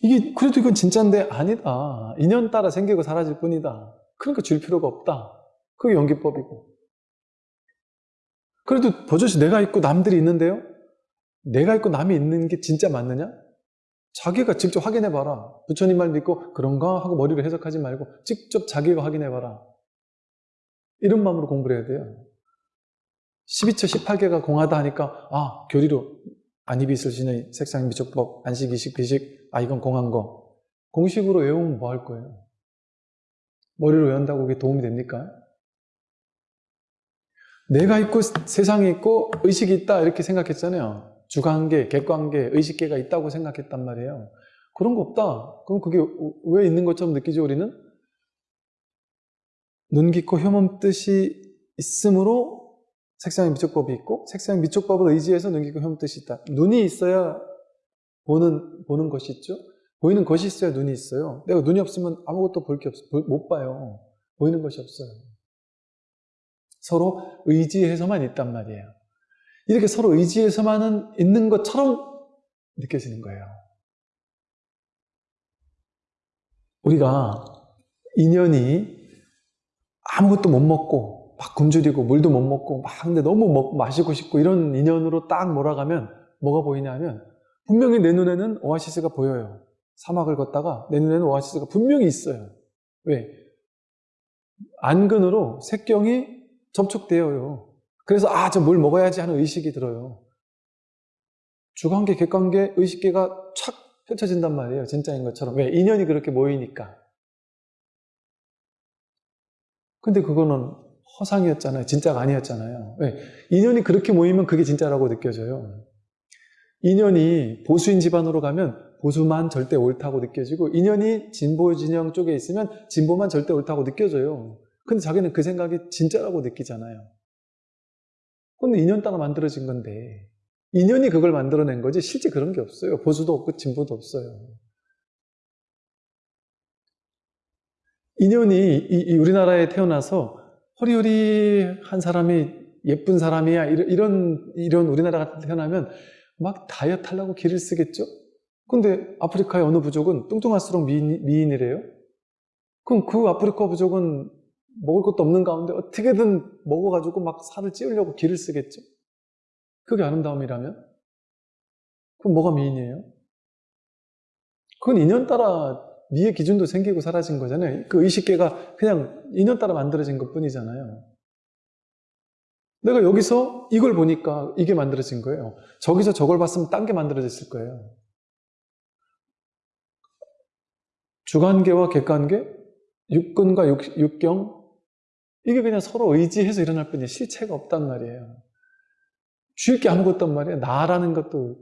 이게 그래도 이건 진짜인데 아니다. 인연 따라 생기고 사라질 뿐이다. 그러니까 줄 필요가 없다. 그게 연기법이고. 그래도 버젓이 내가 있고 남들이 있는데요. 내가 있고 남이 있는 게 진짜 맞느냐? 자기가 직접 확인해 봐라. 부처님 말 믿고 그런가 하고 머리로 해석하지 말고 직접 자기가 확인해 봐라. 이런 마음으로 공부를 해야 돼요. 12처 18개가 공하다 하니까 아 교리로 안입이 있을 신의 색상 미적법 안식 이식 비식 아 이건 공한 거 공식으로 외우면 뭐 할 거예요? 머리로 외운다고 그게 도움이 됩니까? 내가 있고 세상이 있고 의식이 있다 이렇게 생각했잖아요. 주관계, 객관계, 의식계가 있다고 생각했단 말이에요. 그런 거 없다. 그럼 그게 왜 있는 것처럼 느끼죠 우리는? 눈, 귀, 코, 혐음 뜻이 있으므로 색상의 미촉법이 있고 색상의 미촉법을 의지해서 눈, 귀, 코, 혐음 뜻이 있다. 눈이 있어야 보는, 보는 것이 있죠. 보이는 것이 있어야 눈이 있어요. 내가 눈이 없으면 아무것도 볼 게 없어. 못 봐요. 보이는 것이 없어요. 서로 의지해서만 있단 말이에요. 이렇게 서로 의지해서만은 있는 것처럼 느껴지는 거예요. 우리가 인연이 아무것도 못 먹고 막 굶주리고 물도 못 먹고 막 근데 너무 먹, 마시고 싶고 이런 인연으로 딱 몰아가면 뭐가 보이냐 하면 분명히 내 눈에는 오아시스가 보여요. 사막을 걷다가 내 눈에는 오아시스가 분명히 있어요. 왜? 안근으로 색경이 접촉되어요. 그래서 아, 저 뭘 먹어야지 하는 의식이 들어요. 주관계, 객관계, 의식계가 착 펼쳐진단 말이에요. 진짜인 것처럼. 왜? 인연이 그렇게 모이니까. 근데 그거는 허상이었잖아요. 진짜가 아니었잖아요. 왜? 인연이 그렇게 모이면 그게 진짜라고 느껴져요. 인연이 보수인 집안으로 가면 보수만 절대 옳다고 느껴지고 인연이 진보 진영 쪽에 있으면 진보만 절대 옳다고 느껴져요. 근데 자기는 그 생각이 진짜라고 느끼잖아요. 근데 인연 따라 만들어진 건데 인연이 그걸 만들어낸 거지 실제 그런 게 없어요. 보수도 없고 진보도 없어요. 인연이 이, 이 우리나라에 태어나서 허리허리한 사람이 예쁜 사람이야 이런 이런, 이런 우리나라가 태어나면 막 다이어트 하려고 기를 쓰겠죠? 근데 아프리카의 어느 부족은 뚱뚱할수록 미인, 미인이래요? 그럼 그 아프리카 부족은 먹을 것도 없는 가운데 어떻게든 먹어가지고 막 살을 찌우려고 기를 쓰겠죠? 그게 아름다움이라면? 그럼 뭐가 미인이에요? 그건 인연 따라 미의 기준도 생기고 사라진 거잖아요. 그 의식계가 그냥 인연 따라 만들어진 것 뿐이잖아요. 내가 여기서 이걸 보니까 이게 만들어진 거예요. 저기서 저걸 봤으면 딴 게 만들어졌을 거예요. 주관계와 객관계, 육근과 육, 육경, 이게 그냥 서로 의지해서 일어날 뿐이에요. 실체가 없단 말이에요. 주일 게 아무것도 없단 말이에요. 나라는 것도,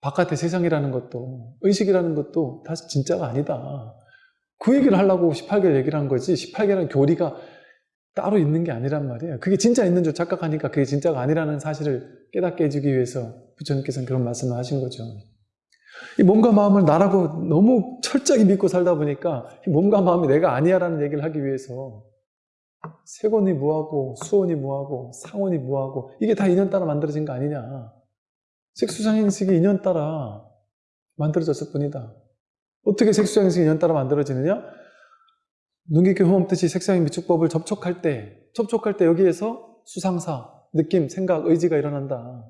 바깥의 세상이라는 것도, 의식이라는 것도 다 진짜가 아니다. 그 얘기를 하려고 18개를 얘기를 한 거지, 18개라는 교리가 따로 있는 게 아니란 말이에요. 그게 진짜 있는 줄 착각하니까 그게 진짜가 아니라는 사실을 깨닫게 해주기 위해서 부처님께서는 그런 말씀을 하신 거죠. 이 몸과 마음을 나라고 너무 철저히 믿고 살다 보니까 이 몸과 마음이 내가 아니야 라는 얘기를 하기 위해서 세곤이 뭐하고 수온이 뭐하고 상온이 뭐하고 이게 다 인연 따라 만들어진 거 아니냐. 색수상행식이 인연 따라 만들어졌을 뿐이다. 어떻게 색수상행식이 인연 따라 만들어지느냐? 눈깊게 호흡듯이 색상의 미축법을 접촉할 때, 접촉할 때 여기에서 수상사, 느낌, 생각, 의지가 일어난다.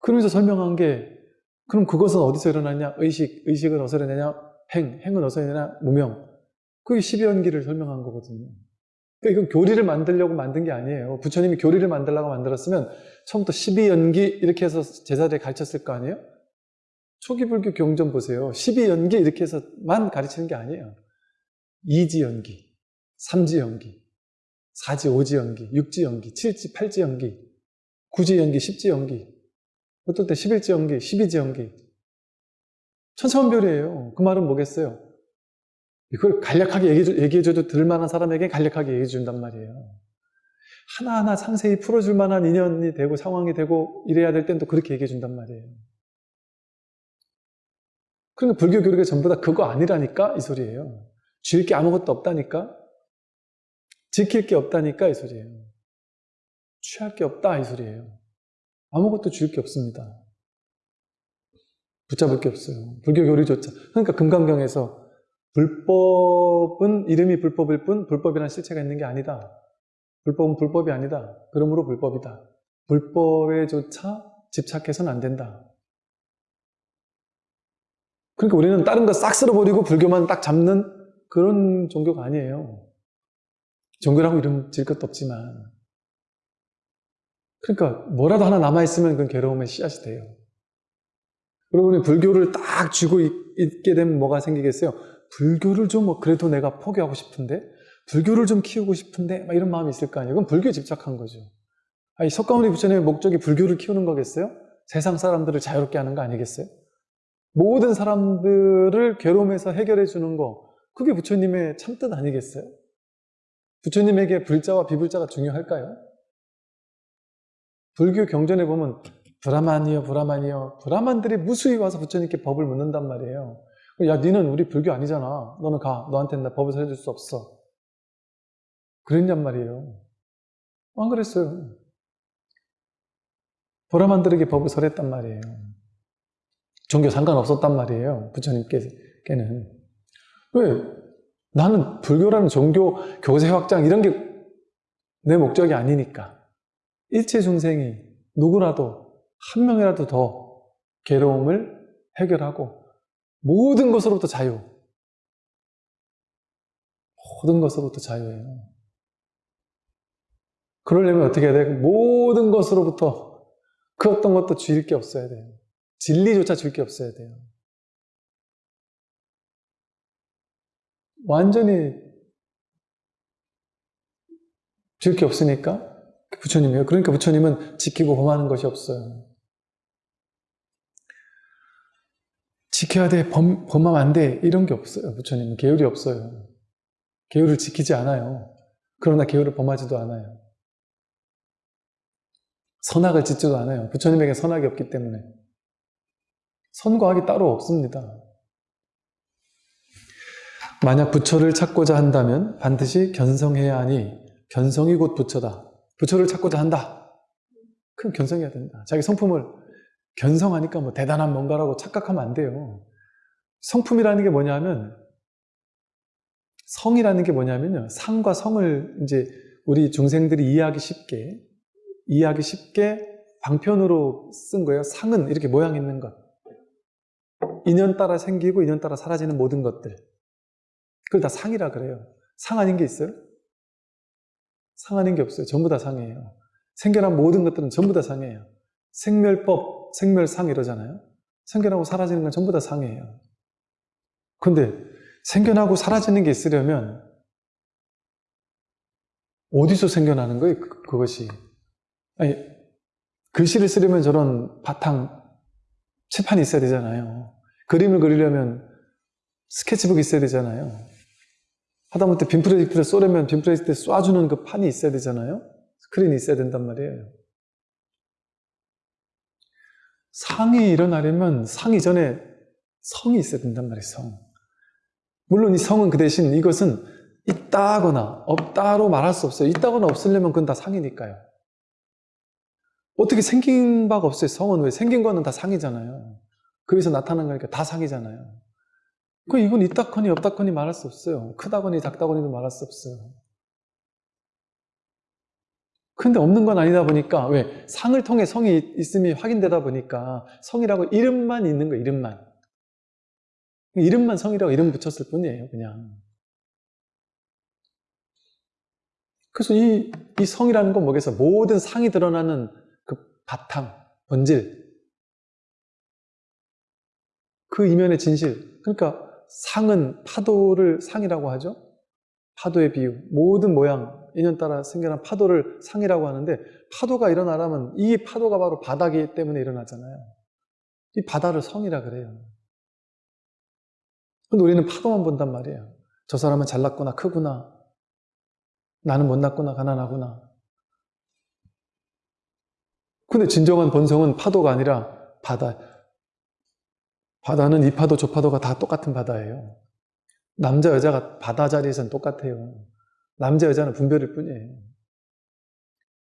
그러면서 설명한 게, 그럼 그것은 어디서 일어나냐? 의식, 의식은 어디서 일어나냐? 행, 행은 어디서 일어나냐? 무명. 그게 12연기를 설명한 거거든요. 그러니까 이건 교리를 만들려고 만든 게 아니에요. 부처님이 교리를 만들려고 만들었으면 처음부터 12연기 이렇게 해서 제자들에 가르쳤을 거 아니에요? 초기 불교 경전 보세요. 12연기 이렇게 해서만 가르치는 게 아니에요. 2지 연기, 3지 연기, 4지, 5지 연기, 6지 연기, 7지, 8지 연기, 9지 연기, 10지 연기, 어떨 때 11지 연기, 12지 연기. 천차만별이에요. 그 말은 뭐겠어요? 이걸 간략하게 얘기해, 얘기해줘도 들만한 사람에게 간략하게 얘기해 준단 말이에요. 하나하나 상세히 풀어줄 만한 인연이 되고 상황이 되고 이래야 될 땐 또 그렇게 얘기해 준단 말이에요. 그러니까 불교 교리가 전부 다 그거 아니라니까 이 소리예요. 줄 게 아무것도 없다니까 지킬 게 없다니까 이 소리예요. 취할 게 없다 이 소리예요. 아무것도 줄 게 없습니다. 붙잡을 게 없어요. 불교 교리조차. 그러니까 금강경에서 불법은 이름이 불법일 뿐 불법이라는 실체가 있는 게 아니다. 불법은 불법이 아니다. 그러므로 불법이다. 불법에조차 집착해서는 안 된다. 그러니까 우리는 다른 거 싹 쓸어버리고 불교만 딱 잡는 그런 종교가 아니에요. 종교라고 이름 질 것도 없지만. 그러니까 뭐라도 하나 남아있으면 그건 괴로움의 씨앗이 돼요. 여러분이 불교를 딱 쥐고 있게 되면 뭐가 생기겠어요? 불교를 좀 뭐 그래도 내가 포기하고 싶은데 불교를 좀 키우고 싶은데 막 이런 마음이 있을 거 아니에요. 그건 불교에 집착한 거죠. 아니 석가모니 부처님의 목적이 불교를 키우는 거겠어요? 세상 사람들을 자유롭게 하는 거 아니겠어요? 모든 사람들을 괴로움에서 해결해 주는 거 그게 부처님의 참뜻 아니겠어요? 부처님에게 불자와 비불자가 중요할까요? 불교 경전에 보면 브라만이요 브라만이요 브라만들이 무수히 와서 부처님께 법을 묻는단 말이에요 야 니는 우리 불교 아니잖아. 너는 가. 너한테는 나 법을 설해줄 수 없어. 그랬냔 말이에요. 안 그랬어요. 브라만들에게 법을 설했단 말이에요. 종교 상관없었단 말이에요 부처님께는. 왜? 나는 불교라는 종교 교세 확장 이런 게 내 목적이 아니니까. 일체 중생이 누구라도 한 명이라도 더 괴로움을 해결하고 모든 것으로부터 자유 모든 것으로부터 자유예요 그러려면 어떻게 해야 돼요? 모든 것으로부터 그 어떤 것도 줄 게 없어야 돼요 진리조차 줄 게 없어야 돼요 완전히 줄 게 없으니까 부처님이에요. 그러니까 부처님은 지키고 범하는 것이 없어요. 지켜야 돼, 범, 범하면 안 돼, 이런 게 없어요. 부처님은 계율이 없어요. 계율을 지키지 않아요. 그러나 계율을 범하지도 않아요. 선악을 짓지도 않아요. 부처님에게 선악이 없기 때문에. 선과 악이 따로 없습니다. 만약 부처를 찾고자 한다면 반드시 견성해야 하니 견성이 곧 부처다. 부처를 찾고자 한다. 그럼 견성해야 된다. 자기 성품을 견성하니까 뭐 대단한 뭔가라고 착각하면 안 돼요. 성품이라는 게 뭐냐면 성이라는 게 뭐냐면요. 상과 성을 이제 우리 중생들이 이해하기 쉽게 이해하기 쉽게 방편으로 쓴 거예요. 상은 이렇게 모양 있는 것. 인연 따라 생기고 인연 따라 사라지는 모든 것들. 그걸 다 상이라 그래요. 상 아닌 게 있어요? 상 아닌 게 없어요. 전부 다 상이에요. 생겨난 모든 것들은 전부 다 상이에요. 생멸법, 생멸상 이러잖아요. 생겨나고 사라지는 건 전부 다 상이에요. 근데 생겨나고 사라지는 게 있으려면 어디서 생겨나는 거예요? 그, 그것이. 아니, 글씨를 쓰려면 저런 바탕, 칠판이 있어야 되잖아요. 그림을 그리려면 스케치북이 있어야 되잖아요. 하다못해 빔 프로젝트를 쏘려면 빔 프로젝트에 쏴주는 그 판이 있어야 되잖아요. 스크린이 있어야 된단 말이에요. 상이 일어나려면 상 이 전에 성이 있어야 된단 말이에요. 성. 물론 이 성은 그 대신 이것은 있다거나 없다로 말할 수 없어요. 있다거나 없으려면 그건 다 상이니까요. 어떻게 생긴 바가 없어요. 성은 왜? 생긴 거는 다 상이잖아요. 거기서 나타난 거니까 다 상이잖아요. 그 이건 있다거니 없다거니 말할 수 없어요. 크다거니 작다거니도 말할 수 없어요. 근데 없는 건 아니다 보니까 왜? 상을 통해 성이 있음이 확인되다 보니까 성이라고 이름만 있는 거예요. 이름만. 이름만 성이라고 이름 붙였을 뿐이에요. 그냥. 그래서 이, 이 성이라는 건 뭐겠어? 모든 상이 드러나는 그 바탕, 본질. 그 이면의 진실. 그러니까 상은 파도를 상이라고 하죠. 파도의 비유. 모든 모양, 인연 따라 생겨난 파도를 상이라고 하는데 파도가 일어나려면 이 파도가 바로 바다기 때문에 일어나잖아요. 이 바다를 성이라 그래요. 근데 우리는 파도만 본단 말이에요. 저 사람은 잘났구나, 크구나. 나는 못났구나, 가난하구나. 근데 진정한 본성은 파도가 아니라 바다. 바다는 이 파도, 저 파도가 다 똑같은 바다예요. 남자, 여자가 바다 자리에서는 똑같아요. 남자, 여자는 분별일 뿐이에요.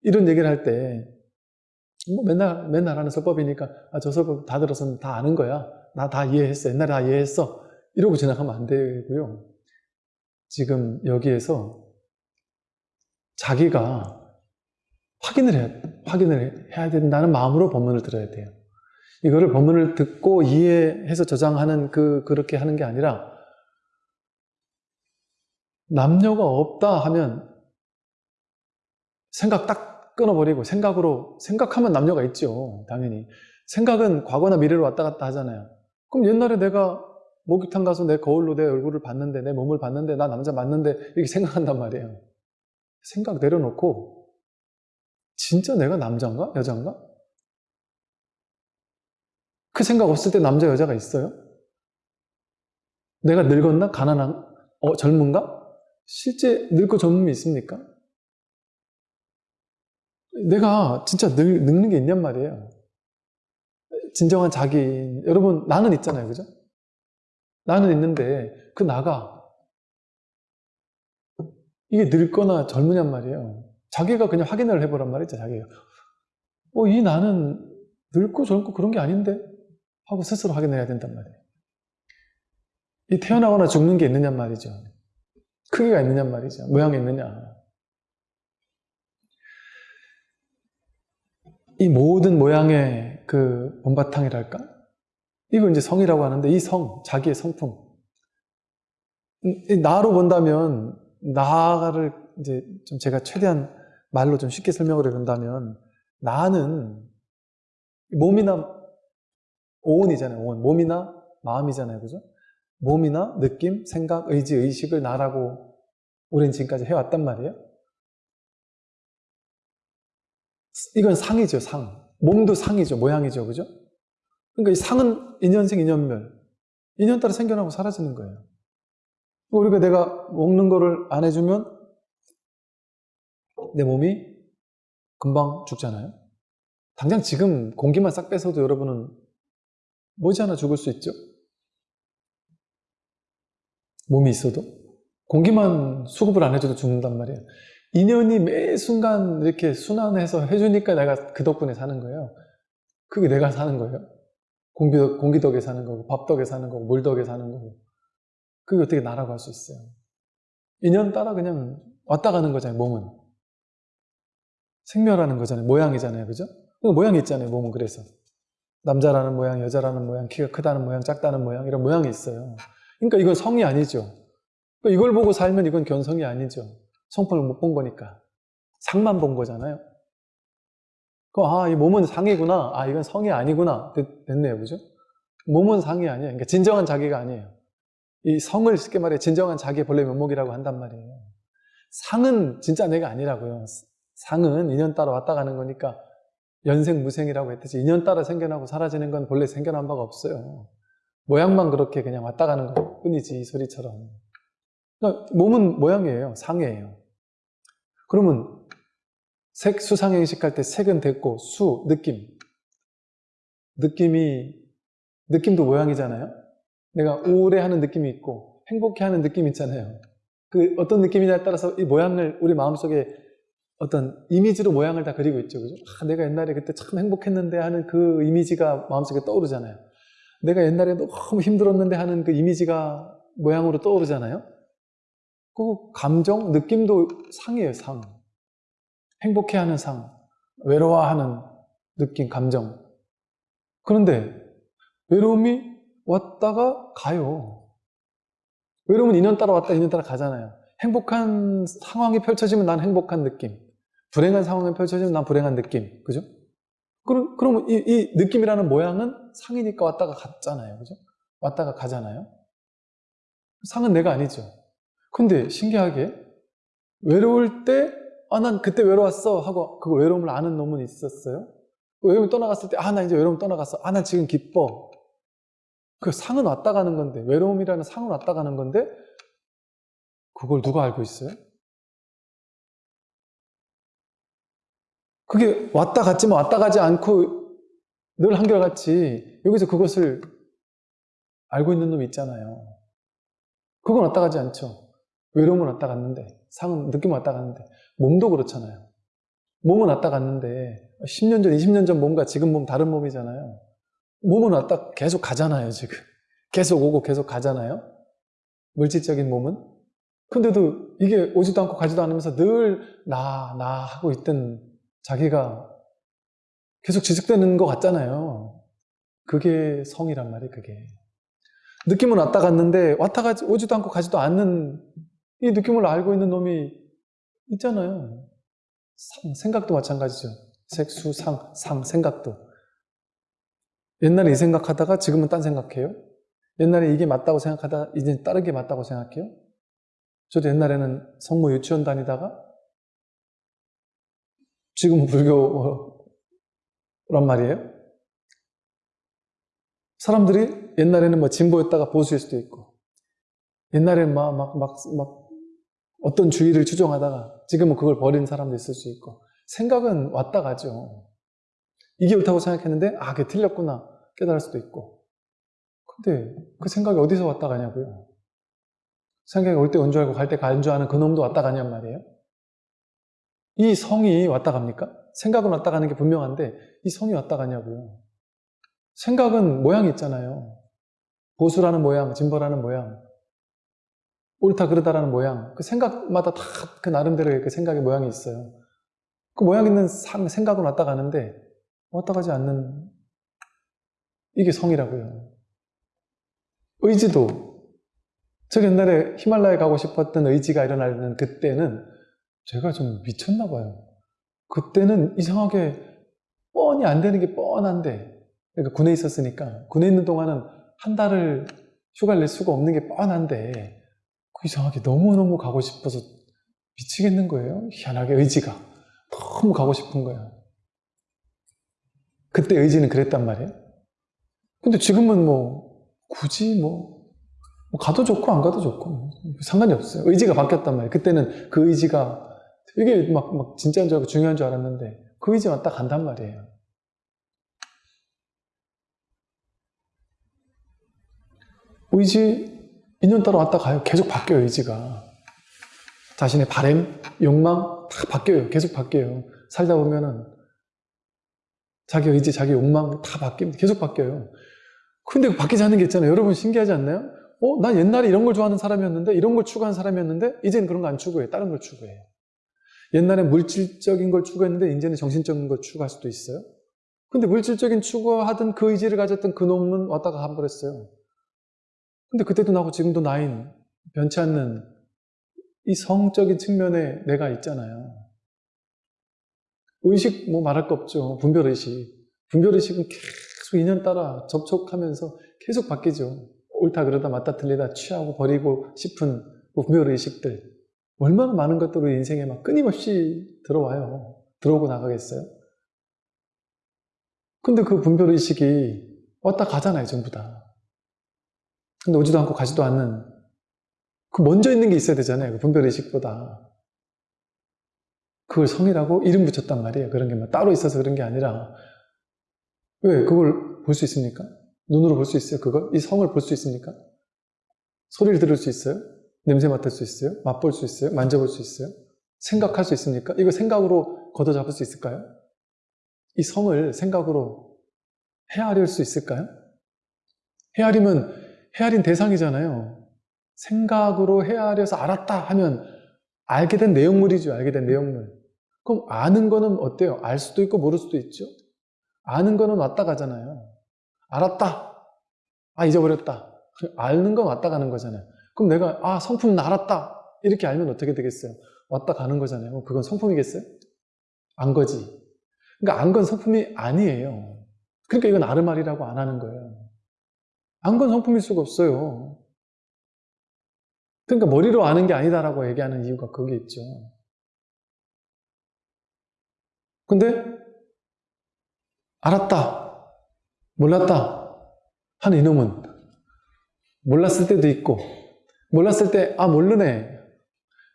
이런 얘기를 할 때, 뭐 맨날, 맨날 하는 설법이니까, 아, 저 설법 다 들어서 다 아는 거야. 나 다 이해했어. 옛날에 다 이해했어. 이러고 지나가면 안 되고요. 지금 여기에서 자기가 확인을 해야, 확인을 해야 된다는 마음으로 법문을 들어야 돼요. 이거를 법문을 듣고 이해해서 저장하는 그, 그렇게 하는 게 아니라, 남녀가 없다 하면 생각 딱 끊어버리고 생각으로, 생각하면 남녀가 있죠. 당연히. 생각은 과거나 미래로 왔다 갔다 하잖아요. 그럼 옛날에 내가 목욕탕 가서 내 거울로 내 얼굴을 봤는데, 내 몸을 봤는데, 나 남자 맞는데, 이렇게 생각한단 말이에요. 생각 내려놓고, 진짜 내가 남자인가? 여자인가? 그 생각 없을 때 남자, 여자가 있어요? 내가 늙었나? 가난한, 어, 젊은가? 실제 늙고 젊음이 있습니까? 내가 진짜 늙, 늙는 게 있냔 말이에요. 진정한 자기, 여러분, 나는 있잖아요. 그죠? 나는 있는데, 그 나가, 이게 늙거나 젊으냔 말이에요. 자기가 그냥 확인을 해보란 말이죠, 자기가. 어, 이 나는 늙고 젊고 그런 게 아닌데? 하고 스스로 확인해야 된단 말이에요. 이 태어나거나 죽는 게 있느냔 말이죠. 크기가 있느냔 말이죠. 모양이 있느냐. 이 모든 모양의 그 본바탕이랄까? 이거 이제 성이라고 하는데 이 성, 자기의 성품. 나로 본다면 나를 이제 좀 제가 최대한 말로 좀 쉽게 설명을 해본다면 나는 몸이나 오온이잖아요. 오온. 몸이나 마음이잖아요. 그죠? 몸이나 느낌, 생각, 의지, 의식을 나라고 우리는 지금까지 해왔단 말이에요. 이건 상이죠, 상. 몸도 상이죠, 모양이죠, 그죠? 그러니까 이 상은 인연생, 인연멸. 인연 따라 생겨나고 사라지는 거예요. 우리가 내가 먹는 거를 안 해주면 내 몸이 금방 죽잖아요. 당장 지금 공기만 싹 뺏어도 여러분은 머지않아 죽을 수 있죠? 몸이 있어도? 공기만 수급을 안 해줘도 죽는단 말이에요. 인연이 매 순간 이렇게 순환해서 해주니까 내가 그 덕분에 사는 거예요. 그게 내가 사는 거예요. 공기, 공기 덕에 사는 거고, 밥 덕에 사는 거고, 물 덕에 사는 거고. 그게 어떻게 나라고 할 수 있어요. 인연 따라 그냥 왔다 가는 거잖아요, 몸은. 생멸하는 거잖아요. 모양이잖아요. 그죠? 모양이 있잖아요, 몸은 그래서. 남자라는 모양, 여자라는 모양, 키가 크다는 모양, 작다는 모양, 이런 모양이 있어요. 그러니까 이건 성이 아니죠. 그러니까 이걸 보고 살면 이건 견성이 아니죠. 성품을 못 본 거니까. 상만 본 거잖아요. 그, 아, 이 몸은 상이구나. 아, 이건 성이 아니구나. 됐, 네요 그죠? 몸은 상이 아니에요. 그러니까 진정한 자기가 아니에요. 이 성을 쉽게 말해 진정한 자기의 본래 면목이라고 한단 말이에요. 상은 진짜 내가 아니라고요. 상은 인연 따라 왔다 가는 거니까 연생 무생이라고 했듯이 인연 따라 생겨나고 사라지는 건 본래 생겨난 바가 없어요. 모양만 그렇게 그냥 왔다 가는 것 뿐이지 이 소리처럼. 그러니까 몸은 모양이에요. 상이에요. 그러면 색, 수상행식 할 때 색은 됐고 수, 느낌. 느낌이 느낌도 모양이잖아요. 내가 우울해하는 느낌이 있고 행복해하는 느낌이 있잖아요. 그 어떤 느낌이냐에 따라서 이 모양을 우리 마음속에 어떤 이미지로 모양을 다 그리고 있죠. 그죠? 아, 내가 옛날에 그때 참 행복했는데 하는 그 이미지가 마음속에 떠오르잖아요. 내가 옛날에 너무 힘들었는데 하는 그 이미지가 모양으로 떠오르잖아요. 그 감정, 느낌도 상이에요, 상. 행복해하는 상, 외로워하는 느낌, 감정. 그런데 외로움이 왔다가 가요. 외로움은 인연 따라 왔다, 인연 따라 가잖아요. 행복한 상황이 펼쳐지면 난 행복한 느낌. 불행한 상황이 펼쳐지면 난 불행한 느낌. 그죠? 그럼, 그럼 이, 이 느낌이라는 모양은 상이니까 왔다가 갔잖아요. 그죠? 왔다가 가잖아요. 상은 내가 아니죠. 근데 신기하게 외로울 때, 아, 난 그때 외로웠어. 하고 그 외로움을 아는 놈은 있었어요. 외로움이 떠나갔을 때, 아, 나 이제 외로움 떠나갔어. 아, 난 지금 기뻐. 그 상은 왔다 가는 건데, 외로움이라는 상은 왔다 가는 건데, 그걸 누가 알고 있어요? 그게 왔다 갔지만 왔다 가지 않고 늘 한결같이 여기서 그것을 알고 있는 놈이 있잖아요. 그건 왔다 가지 않죠. 외로움은 왔다 갔는데, 상은 느낌은 왔다 갔는데, 몸도 그렇잖아요. 몸은 왔다 갔는데, 10년 전, 20년 전 몸과 지금 몸 다른 몸이잖아요. 몸은 왔다 계속 가잖아요, 지금. 계속 오고 계속 가잖아요. 물질적인 몸은. 근데도 이게 오지도 않고 가지도 않으면서 늘 나, 나 하고 있던 자기가 계속 지속되는 것 같잖아요. 그게 성이란 말이에요, 그게. 느낌은 왔다 갔는데, 왔다 가지, 오지도 않고 가지도 않는 이 느낌을 알고 있는 놈이 있잖아요. 상, 생각도 마찬가지죠. 색수, 상, 상, 생각도. 옛날에 이 생각하다가 지금은 딴 생각해요. 옛날에 이게 맞다고 생각하다 이제 다른 게 맞다고 생각해요. 저도 옛날에는 성모 유치원 다니다가 지금은 불교란 말이에요. 사람들이 옛날에는 뭐 진보였다가 보수일 수도 있고 옛날에는 막, 막, 막, 막 어떤 주의를 추종하다가 지금은 그걸 버린 사람도 있을 수 있고 생각은 왔다 가죠. 이게 옳다고 생각했는데 아, 그게 틀렸구나 깨달을 수도 있고 근데 그 생각이 어디서 왔다 가냐고요. 생각이 올 때 온 줄 알고 갈 때 간 줄 아는 그 놈도 왔다 가냔 말이에요. 이 성이 왔다 갑니까? 생각은 왔다 가는 게 분명한데 이 성이 왔다 가냐고요. 생각은 모양이 있잖아요. 보수라는 모양, 진보라는 모양, 옳다 그르다라는 모양. 그 생각마다 다 그 나름대로의 그 생각의 모양이 있어요. 그 모양 있는 상, 생각은 왔다 가는데 왔다 가지 않는 이게 성이라고요. 의지도 저 옛날에 히말라야 가고 싶었던 의지가 일어나는 그때는 제가 좀 미쳤나 봐요. 그때는 이상하게 뻔히 안 되는 게 뻔한데 그러니까 군에 있었으니까 군에 있는 동안은 한 달을 휴가를 낼 수가 없는 게 뻔한데 그 이상하게 너무너무 가고 싶어서 미치겠는 거예요. 희한하게 의지가 너무 가고 싶은 거예요. 그때 의지는 그랬단 말이에요. 근데 지금은 뭐 굳이 뭐, 뭐 가도 좋고 안 가도 좋고 상관이 없어요. 의지가 바뀌었단 말이에요. 그때는 그 의지가 되게 막, 막 진짜인 줄 알고 중요한 줄 알았는데 그 의지만 딱 간단 말이에요. 의지 인연 따라 왔다 가요. 계속 바뀌어요, 의지가. 자신의 바램, 욕망 다 바뀌어요. 계속 바뀌어요. 살다 보면은 자기 의지, 자기 욕망 다 바뀝니다. 계속 바뀌어요. 근데 바뀌지 않는 게 있잖아요. 여러분 신기하지 않나요? 어, 난 옛날에 이런 걸 좋아하는 사람이었는데, 이런 걸 추구하는 사람이었는데, 이제는 그런 거 안 추구해요. 다른 걸 추구해요. 옛날에 물질적인 걸 추구했는데, 이제는 정신적인 걸 추구할 수도 있어요. 근데 물질적인 추구하던 그 의지를 가졌던 그 놈은 왔다가 가버렸어요. 근데 그때도 나고 지금도 나인, 변치 않는 이 성적인 측면에 내가 있잖아요. 의식 뭐 말할 거 없죠. 분별의식. 분별의식은 계속 인연 따라 접촉하면서 계속 바뀌죠. 옳다 그러다 맞다 틀리다 취하고 버리고 싶은 그 분별의식들. 얼마나 많은 것들이 인생에 막 끊임없이 들어와요. 들어오고 나가겠어요? 근데 그 분별의식이 왔다 가잖아요, 전부 다. 근데 오지도 않고 가지도 않는 그 먼저 있는 게 있어야 되잖아요. 그 분별의식보다. 그걸 성이라고 이름 붙였단 말이에요. 그런 게 막 따로 있어서 그런 게 아니라 왜 그걸 볼 수 있습니까? 눈으로 볼 수 있어요. 그걸 이 성을 볼 수 있습니까? 소리를 들을 수 있어요? 냄새 맡을 수 있어요? 맛볼 수 있어요? 만져볼 수 있어요? 생각할 수 있습니까? 이거 생각으로 걷어잡을 수 있을까요? 이 성을 생각으로 헤아릴 수 있을까요? 헤아리면 헤아린 대상이잖아요. 생각으로 헤아려서 알았다 하면 알게 된 내용물이죠. 알게 된 내용물. 그럼 아는 거는 어때요? 알 수도 있고 모를 수도 있죠. 아는 거는 왔다 가잖아요. 알았다. 아 잊어버렸다. 아는 건 왔다 가는 거잖아요. 그럼 내가 아 성품 알았다. 이렇게 알면 어떻게 되겠어요? 왔다 가는 거잖아요. 그건 성품이겠어요? 안 거지. 그러니까 안 건 성품이 아니에요. 그러니까 이건 아르말이라고 안 하는 거예요. 안 건 성품일 수가 없어요. 그러니까 머리로 아는 게 아니다라고 얘기하는 이유가 그게 있죠. 근데 알았다, 몰랐다 하는 이놈은 몰랐을 때도 있고 몰랐을 때 아 모르네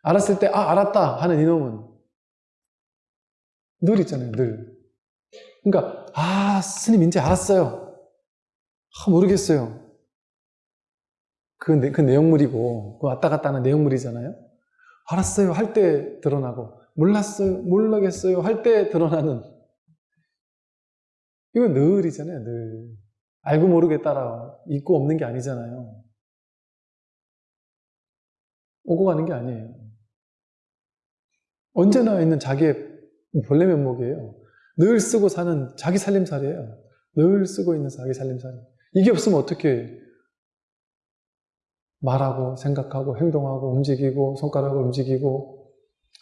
알았을 때, 아, 알았다 하는 이놈은 늘 있잖아요, 늘. 그러니까, 아, 스님 이제 알았어요. 아, 모르겠어요. 그, 내, 그 내용물이고, 그 왔다 갔다 하는 내용물이잖아요. 알았어요 할 때 드러나고, 몰랐어요, 몰라겠어요 할 때 드러나는. 이건 늘이잖아요, 늘. 알고 모르게 따라 있고 없는 게 아니잖아요. 오고 가는 게 아니에요. 언제나 있는 자기의 본래 면목이에요. 늘 쓰고 사는 자기 살림살이에요. 늘 쓰고 있는 자기 살림살이. 이게 없으면 어떻게 말하고 생각하고 행동하고 움직이고 손가락을 움직이고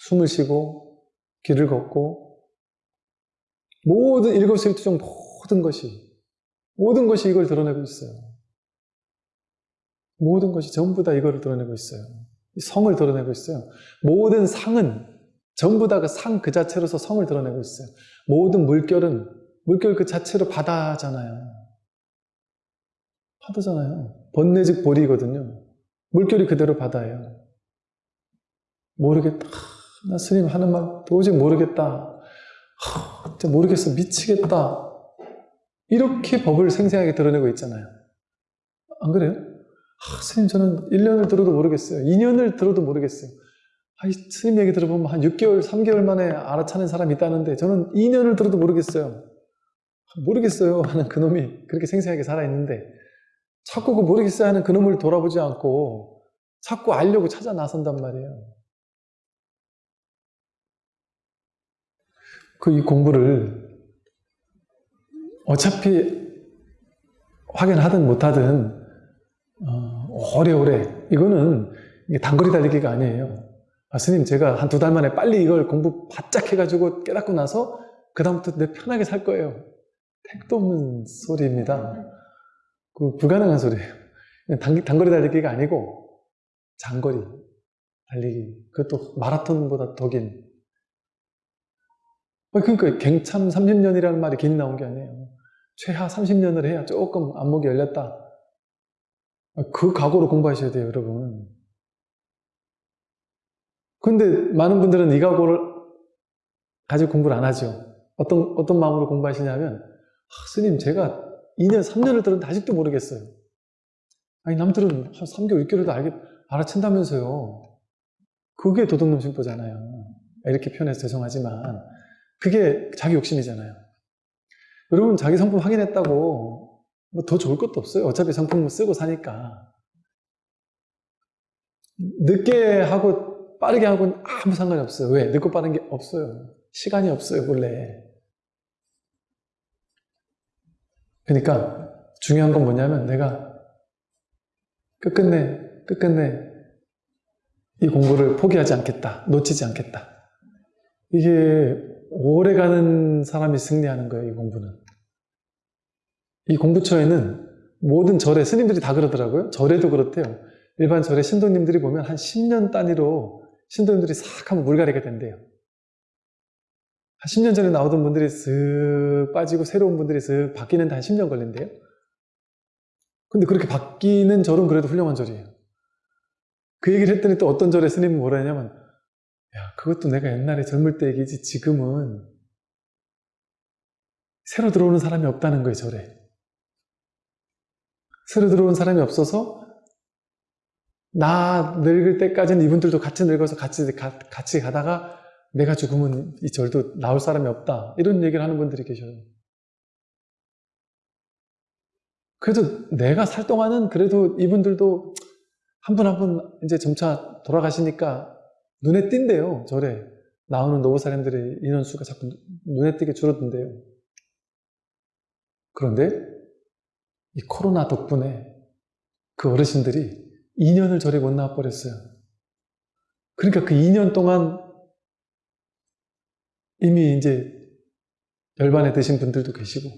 숨을 쉬고 길을 걷고 모든 일거수일투족 모든 것이 모든 것이 이걸 드러내고 있어요. 모든 것이 전부 다 이거를 드러내고 있어요. 성을 드러내고 있어요. 모든 상은 전부 다 그 상 그 자체로서 성을 드러내고 있어요. 모든 물결은 물결 그 자체로 바다잖아요. 바다잖아요. 번뇌즉 보리거든요. 물결이 그대로 바다예요. 모르겠다. 나 스님 하는 말 도저히 모르겠다. 진짜 모르겠어. 미치겠다. 이렇게 법을 생생하게 드러내고 있잖아요. 안 그래요? 아, 스님 저는 1년을 들어도 모르겠어요. 2년을 들어도 모르겠어요. 아, 스님 얘기 들어보면 한 6개월, 3개월 만에 알아차는 사람이 있다는데 저는 2년을 들어도 모르겠어요. 모르겠어요 *laughs* 하는 그놈이 그렇게 생생하게 살아있는데 자꾸 그 모르겠어요 하는 그놈을 돌아보지 않고 자꾸 알려고 찾아 나선단 말이에요. 그 이 공부를 어차피 확인하든 못하든 어, 오래오래 이거는 단거리 달리기가 아니에요. 아, 스님 제가 한 두 달 만에 빨리 이걸 공부 바짝 해가지고 깨닫고 나서 그 다음부터 내 편하게 살 거예요. 택도 없는 소리입니다. 그 불가능한 소리예요. 단, 단거리 달리기가 아니고 장거리 달리기 그것도 마라톤보다 더 긴. 그러니까 갱참 30년이라는 말이 긴 나온 게 아니에요. 최하 30년을 해야 조금 안목이 열렸다. 그 각오로 공부하셔야 돼요, 여러분. 근데 많은 분들은 이 각오를 가지고 공부를 안 하죠. 어떤, 어떤 마음으로 공부하시냐면, 아, 스님, 제가 2년, 3년을 들었는데 아직도 모르겠어요. 아니, 남들은 한 3개월, 6개월도 알겠, 알아챈다면서요. 그게 도둑놈 심보잖아요. 이렇게 표현해서 죄송하지만, 그게 자기 욕심이잖아요. 여러분 자기 상품 확인했다고 뭐 더 좋을 것도 없어요. 어차피 상품을 쓰고 사니까. 늦게 하고 빠르게 하고는 아무 상관이 없어요. 왜? 늦고 빠른 게 없어요. 시간이 없어요, 원래. 그러니까 중요한 건 뭐냐면 내가 끝끝내, 끝끝내 이 공부를 포기하지 않겠다. 놓치지 않겠다. 이게 오래 가는 사람이 승리하는 거예요, 이 공부는. 이 공부처에는 모든 절에 스님들이 다 그러더라고요. 절에도 그렇대요. 일반 절에 신도님들이 보면 한 10년 단위로 신도님들이 싹 하면 물갈이가 된대요. 한 10년 전에 나오던 분들이 쓱 빠지고 새로운 분들이 쓱 바뀌는데 한 10년 걸린대요. 근데 그렇게 바뀌는 절은 그래도 훌륭한 절이에요. 그 얘기를 했더니 또 어떤 절에 스님은 뭐라 했냐면 야 그것도 내가 옛날에 젊을 때 얘기지 지금은 새로 들어오는 사람이 없다는 거예요 절에. 새로 들어온 사람이 없어서 나 늙을 때까지는 이분들도 같이 늙어서 같이, 가, 같이 가다가 내가 죽으면 이 절도 나올 사람이 없다. 이런 얘기를 하는 분들이 계셔요. 그래도 내가 살 동안은 그래도 이분들도 한 분 한분 이제 점차 돌아가시니까 눈에 띈대요. 절에 나오는 노부 사람들의 인원수가 자꾸 눈에 띄게 줄어든대요. 그런데 이 코로나 덕분에 그 어르신들이 2년을 절에 못 나와 버렸어요. 그러니까 그 2년 동안 이미 이제 열반에 드신 분들도 계시고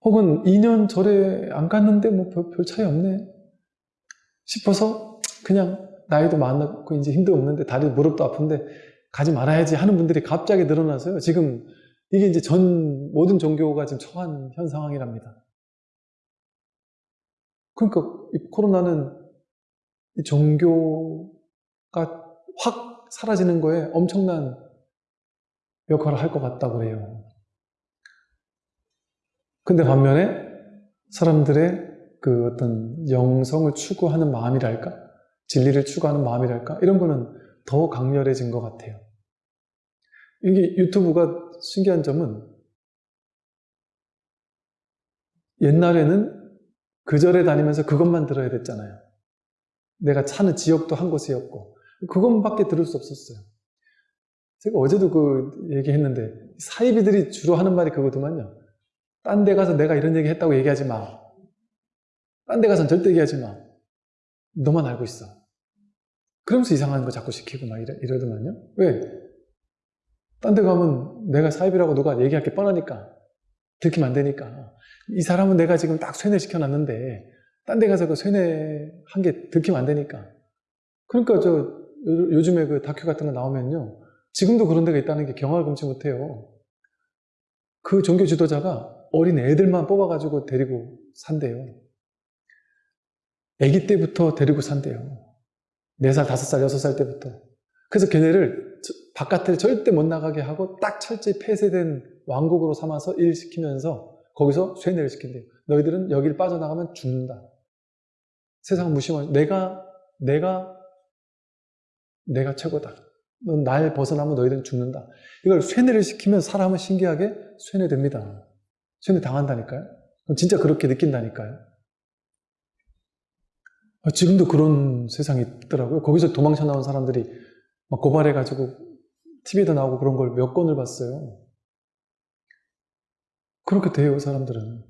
혹은 2년 절에 안 갔는데 뭐 별 차이 없네 싶어서 그냥 나이도 많고 이제 힘도 없는데 다리 무릎도 아픈데 가지 말아야지 하는 분들이 갑자기 늘어나서요. 지금 이게 이제 전 모든 종교가 지금 처한 현 상황이랍니다. 그러니까 이 코로나는 이 종교 확 사라지는 거에 엄청난 역할을 할 것 같다고 그래요. 근데 반면에 사람들의 그 어떤 영성을 추구하는 마음이랄까? 진리를 추구하는 마음이랄까? 이런 거는 더 강렬해진 것 같아요. 이게 유튜브가 신기한 점은 옛날에는 그 절에 다니면서 그것만 들어야 됐잖아요. 내가 사는 지역도 한 곳이었고 그것밖에 들을 수 없었어요. 제가 어제도 그 얘기했는데 사이비들이 주로 하는 말이 그거더만요. 딴 데 가서 내가 이런 얘기 했다고 얘기하지 마. 딴 데 가서는 절대 얘기하지 마. 너만 알고 있어. 그러면서 이상한 거 자꾸 시키고 막 이러, 이러더만요. 왜? 딴 데 가면 내가 사입이라고 누가 얘기할 게 뻔하니까. 들키면 안 되니까. 이 사람은 내가 지금 딱 쇠뇌시켜 놨는데, 딴 데 가서 그 쇠뇌한 게 들키면 안 되니까. 그러니까 저, 요- 요즘에 그 다큐 같은 거 나오면요. 지금도 그런 데가 있다는 게 경험을 금치 못해요. 그 종교 지도자가 어린 애들만 뽑아가지고 데리고 산대요. 아기 때부터 데리고 산대요. 4살, 5살, 6살 때부터. 그래서 걔네를 저- 바깥에 절대 못 나가게 하고 딱 철저히 폐쇄된 왕국으로 삼아서 일시키면서 거기서 쇠뇌를 시킨대요. 너희들은 여길 빠져나가면 죽는다. 세상 무시하면 내가, 내가, 내가 최고다. 넌 날 벗어나면 너희들은 죽는다. 이걸 쇠뇌를 시키면 사람은 신기하게 쇠뇌됩니다. 쇠뇌 당한다니까요. 진짜 그렇게 느낀다니까요. 아, 지금도 그런 세상이 있더라고요. 거기서 도망쳐 나온 사람들이 막 고발해가지고 TV에도 나오고 그런 걸 몇 건을 봤어요. 그렇게 돼요, 사람들은.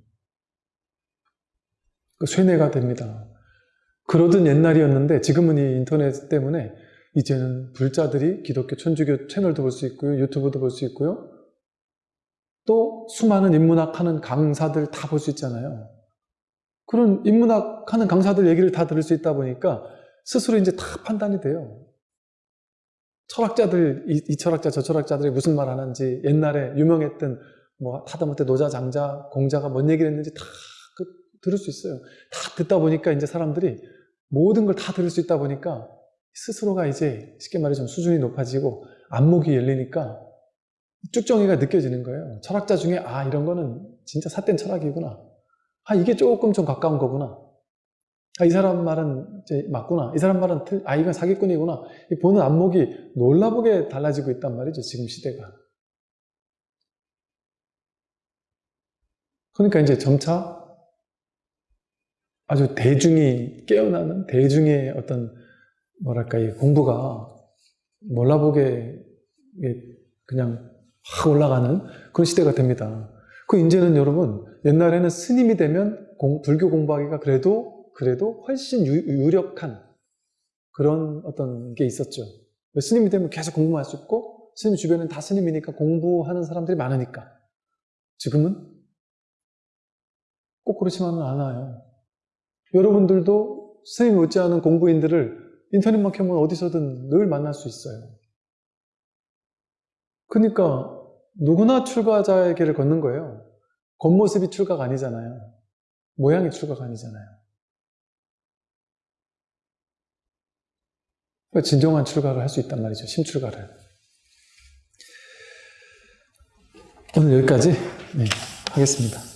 그 쇠뇌가 됩니다. 그러던 옛날이었는데 지금은 이 인터넷 때문에 이제는 불자들이 기독교 천주교 채널도 볼 수 있고요. 유튜브도 볼 수 있고요. 또 수많은 인문학 하는 강사들 다 볼 수 있잖아요. 그런 인문학 하는 강사들 얘기를 다 들을 수 있다 보니까 스스로 이제 다 판단이 돼요. 철학자들, 이, 이 철학자, 저 철학자들이 무슨 말 하는지, 옛날에 유명했던 뭐 하다못해 노자, 장자, 공자가 뭔 얘기를 했는지 다 그, 들을 수 있어요. 다 듣다 보니까 이제 사람들이 모든 걸 다 들을 수 있다 보니까 스스로가 이제 쉽게 말해 좀 수준이 높아지고 안목이 열리니까 쭉정이가 느껴지는 거예요. 철학자 중에 아 이런 거는 진짜 삿된 철학이구나. 아 이게 조금 좀 가까운 거구나. 아 이 사람 말은 맞구나. 이 사람 말은 틀, 아 이건 사기꾼이구나. 이 보는 안목이 놀라보게 달라지고 있단 말이죠. 지금 시대가. 그러니까 이제 점차 아주 대중이 깨어나는 대중의 어떤 뭐랄까 이 공부가 몰라보게 그냥 확 올라가는 그런 시대가 됩니다. 그 이제는 여러분 옛날에는 스님이 되면 공- 불교 공부하기가 그래도 그래도 훨씬 유, 유력한 그런 어떤 게 있었죠. 스님이 되면 계속 공부할 수 있고 스님 주변엔 다 스님이니까 공부하는 사람들이 많으니까 지금은 꼭 그렇지만은 않아요. 여러분들도 스님 못지않은 공부인들을 인터넷만 켜면 어디서든 늘 만날 수 있어요. 그러니까 누구나 출가자의 길을 걷는 거예요. 겉모습이 출가가 아니잖아요. 모양이 출가가 아니잖아요. 진정한 출가를 할 수 있단 말이죠. 심출가를. 오늘 여기까지 네, 하겠습니다.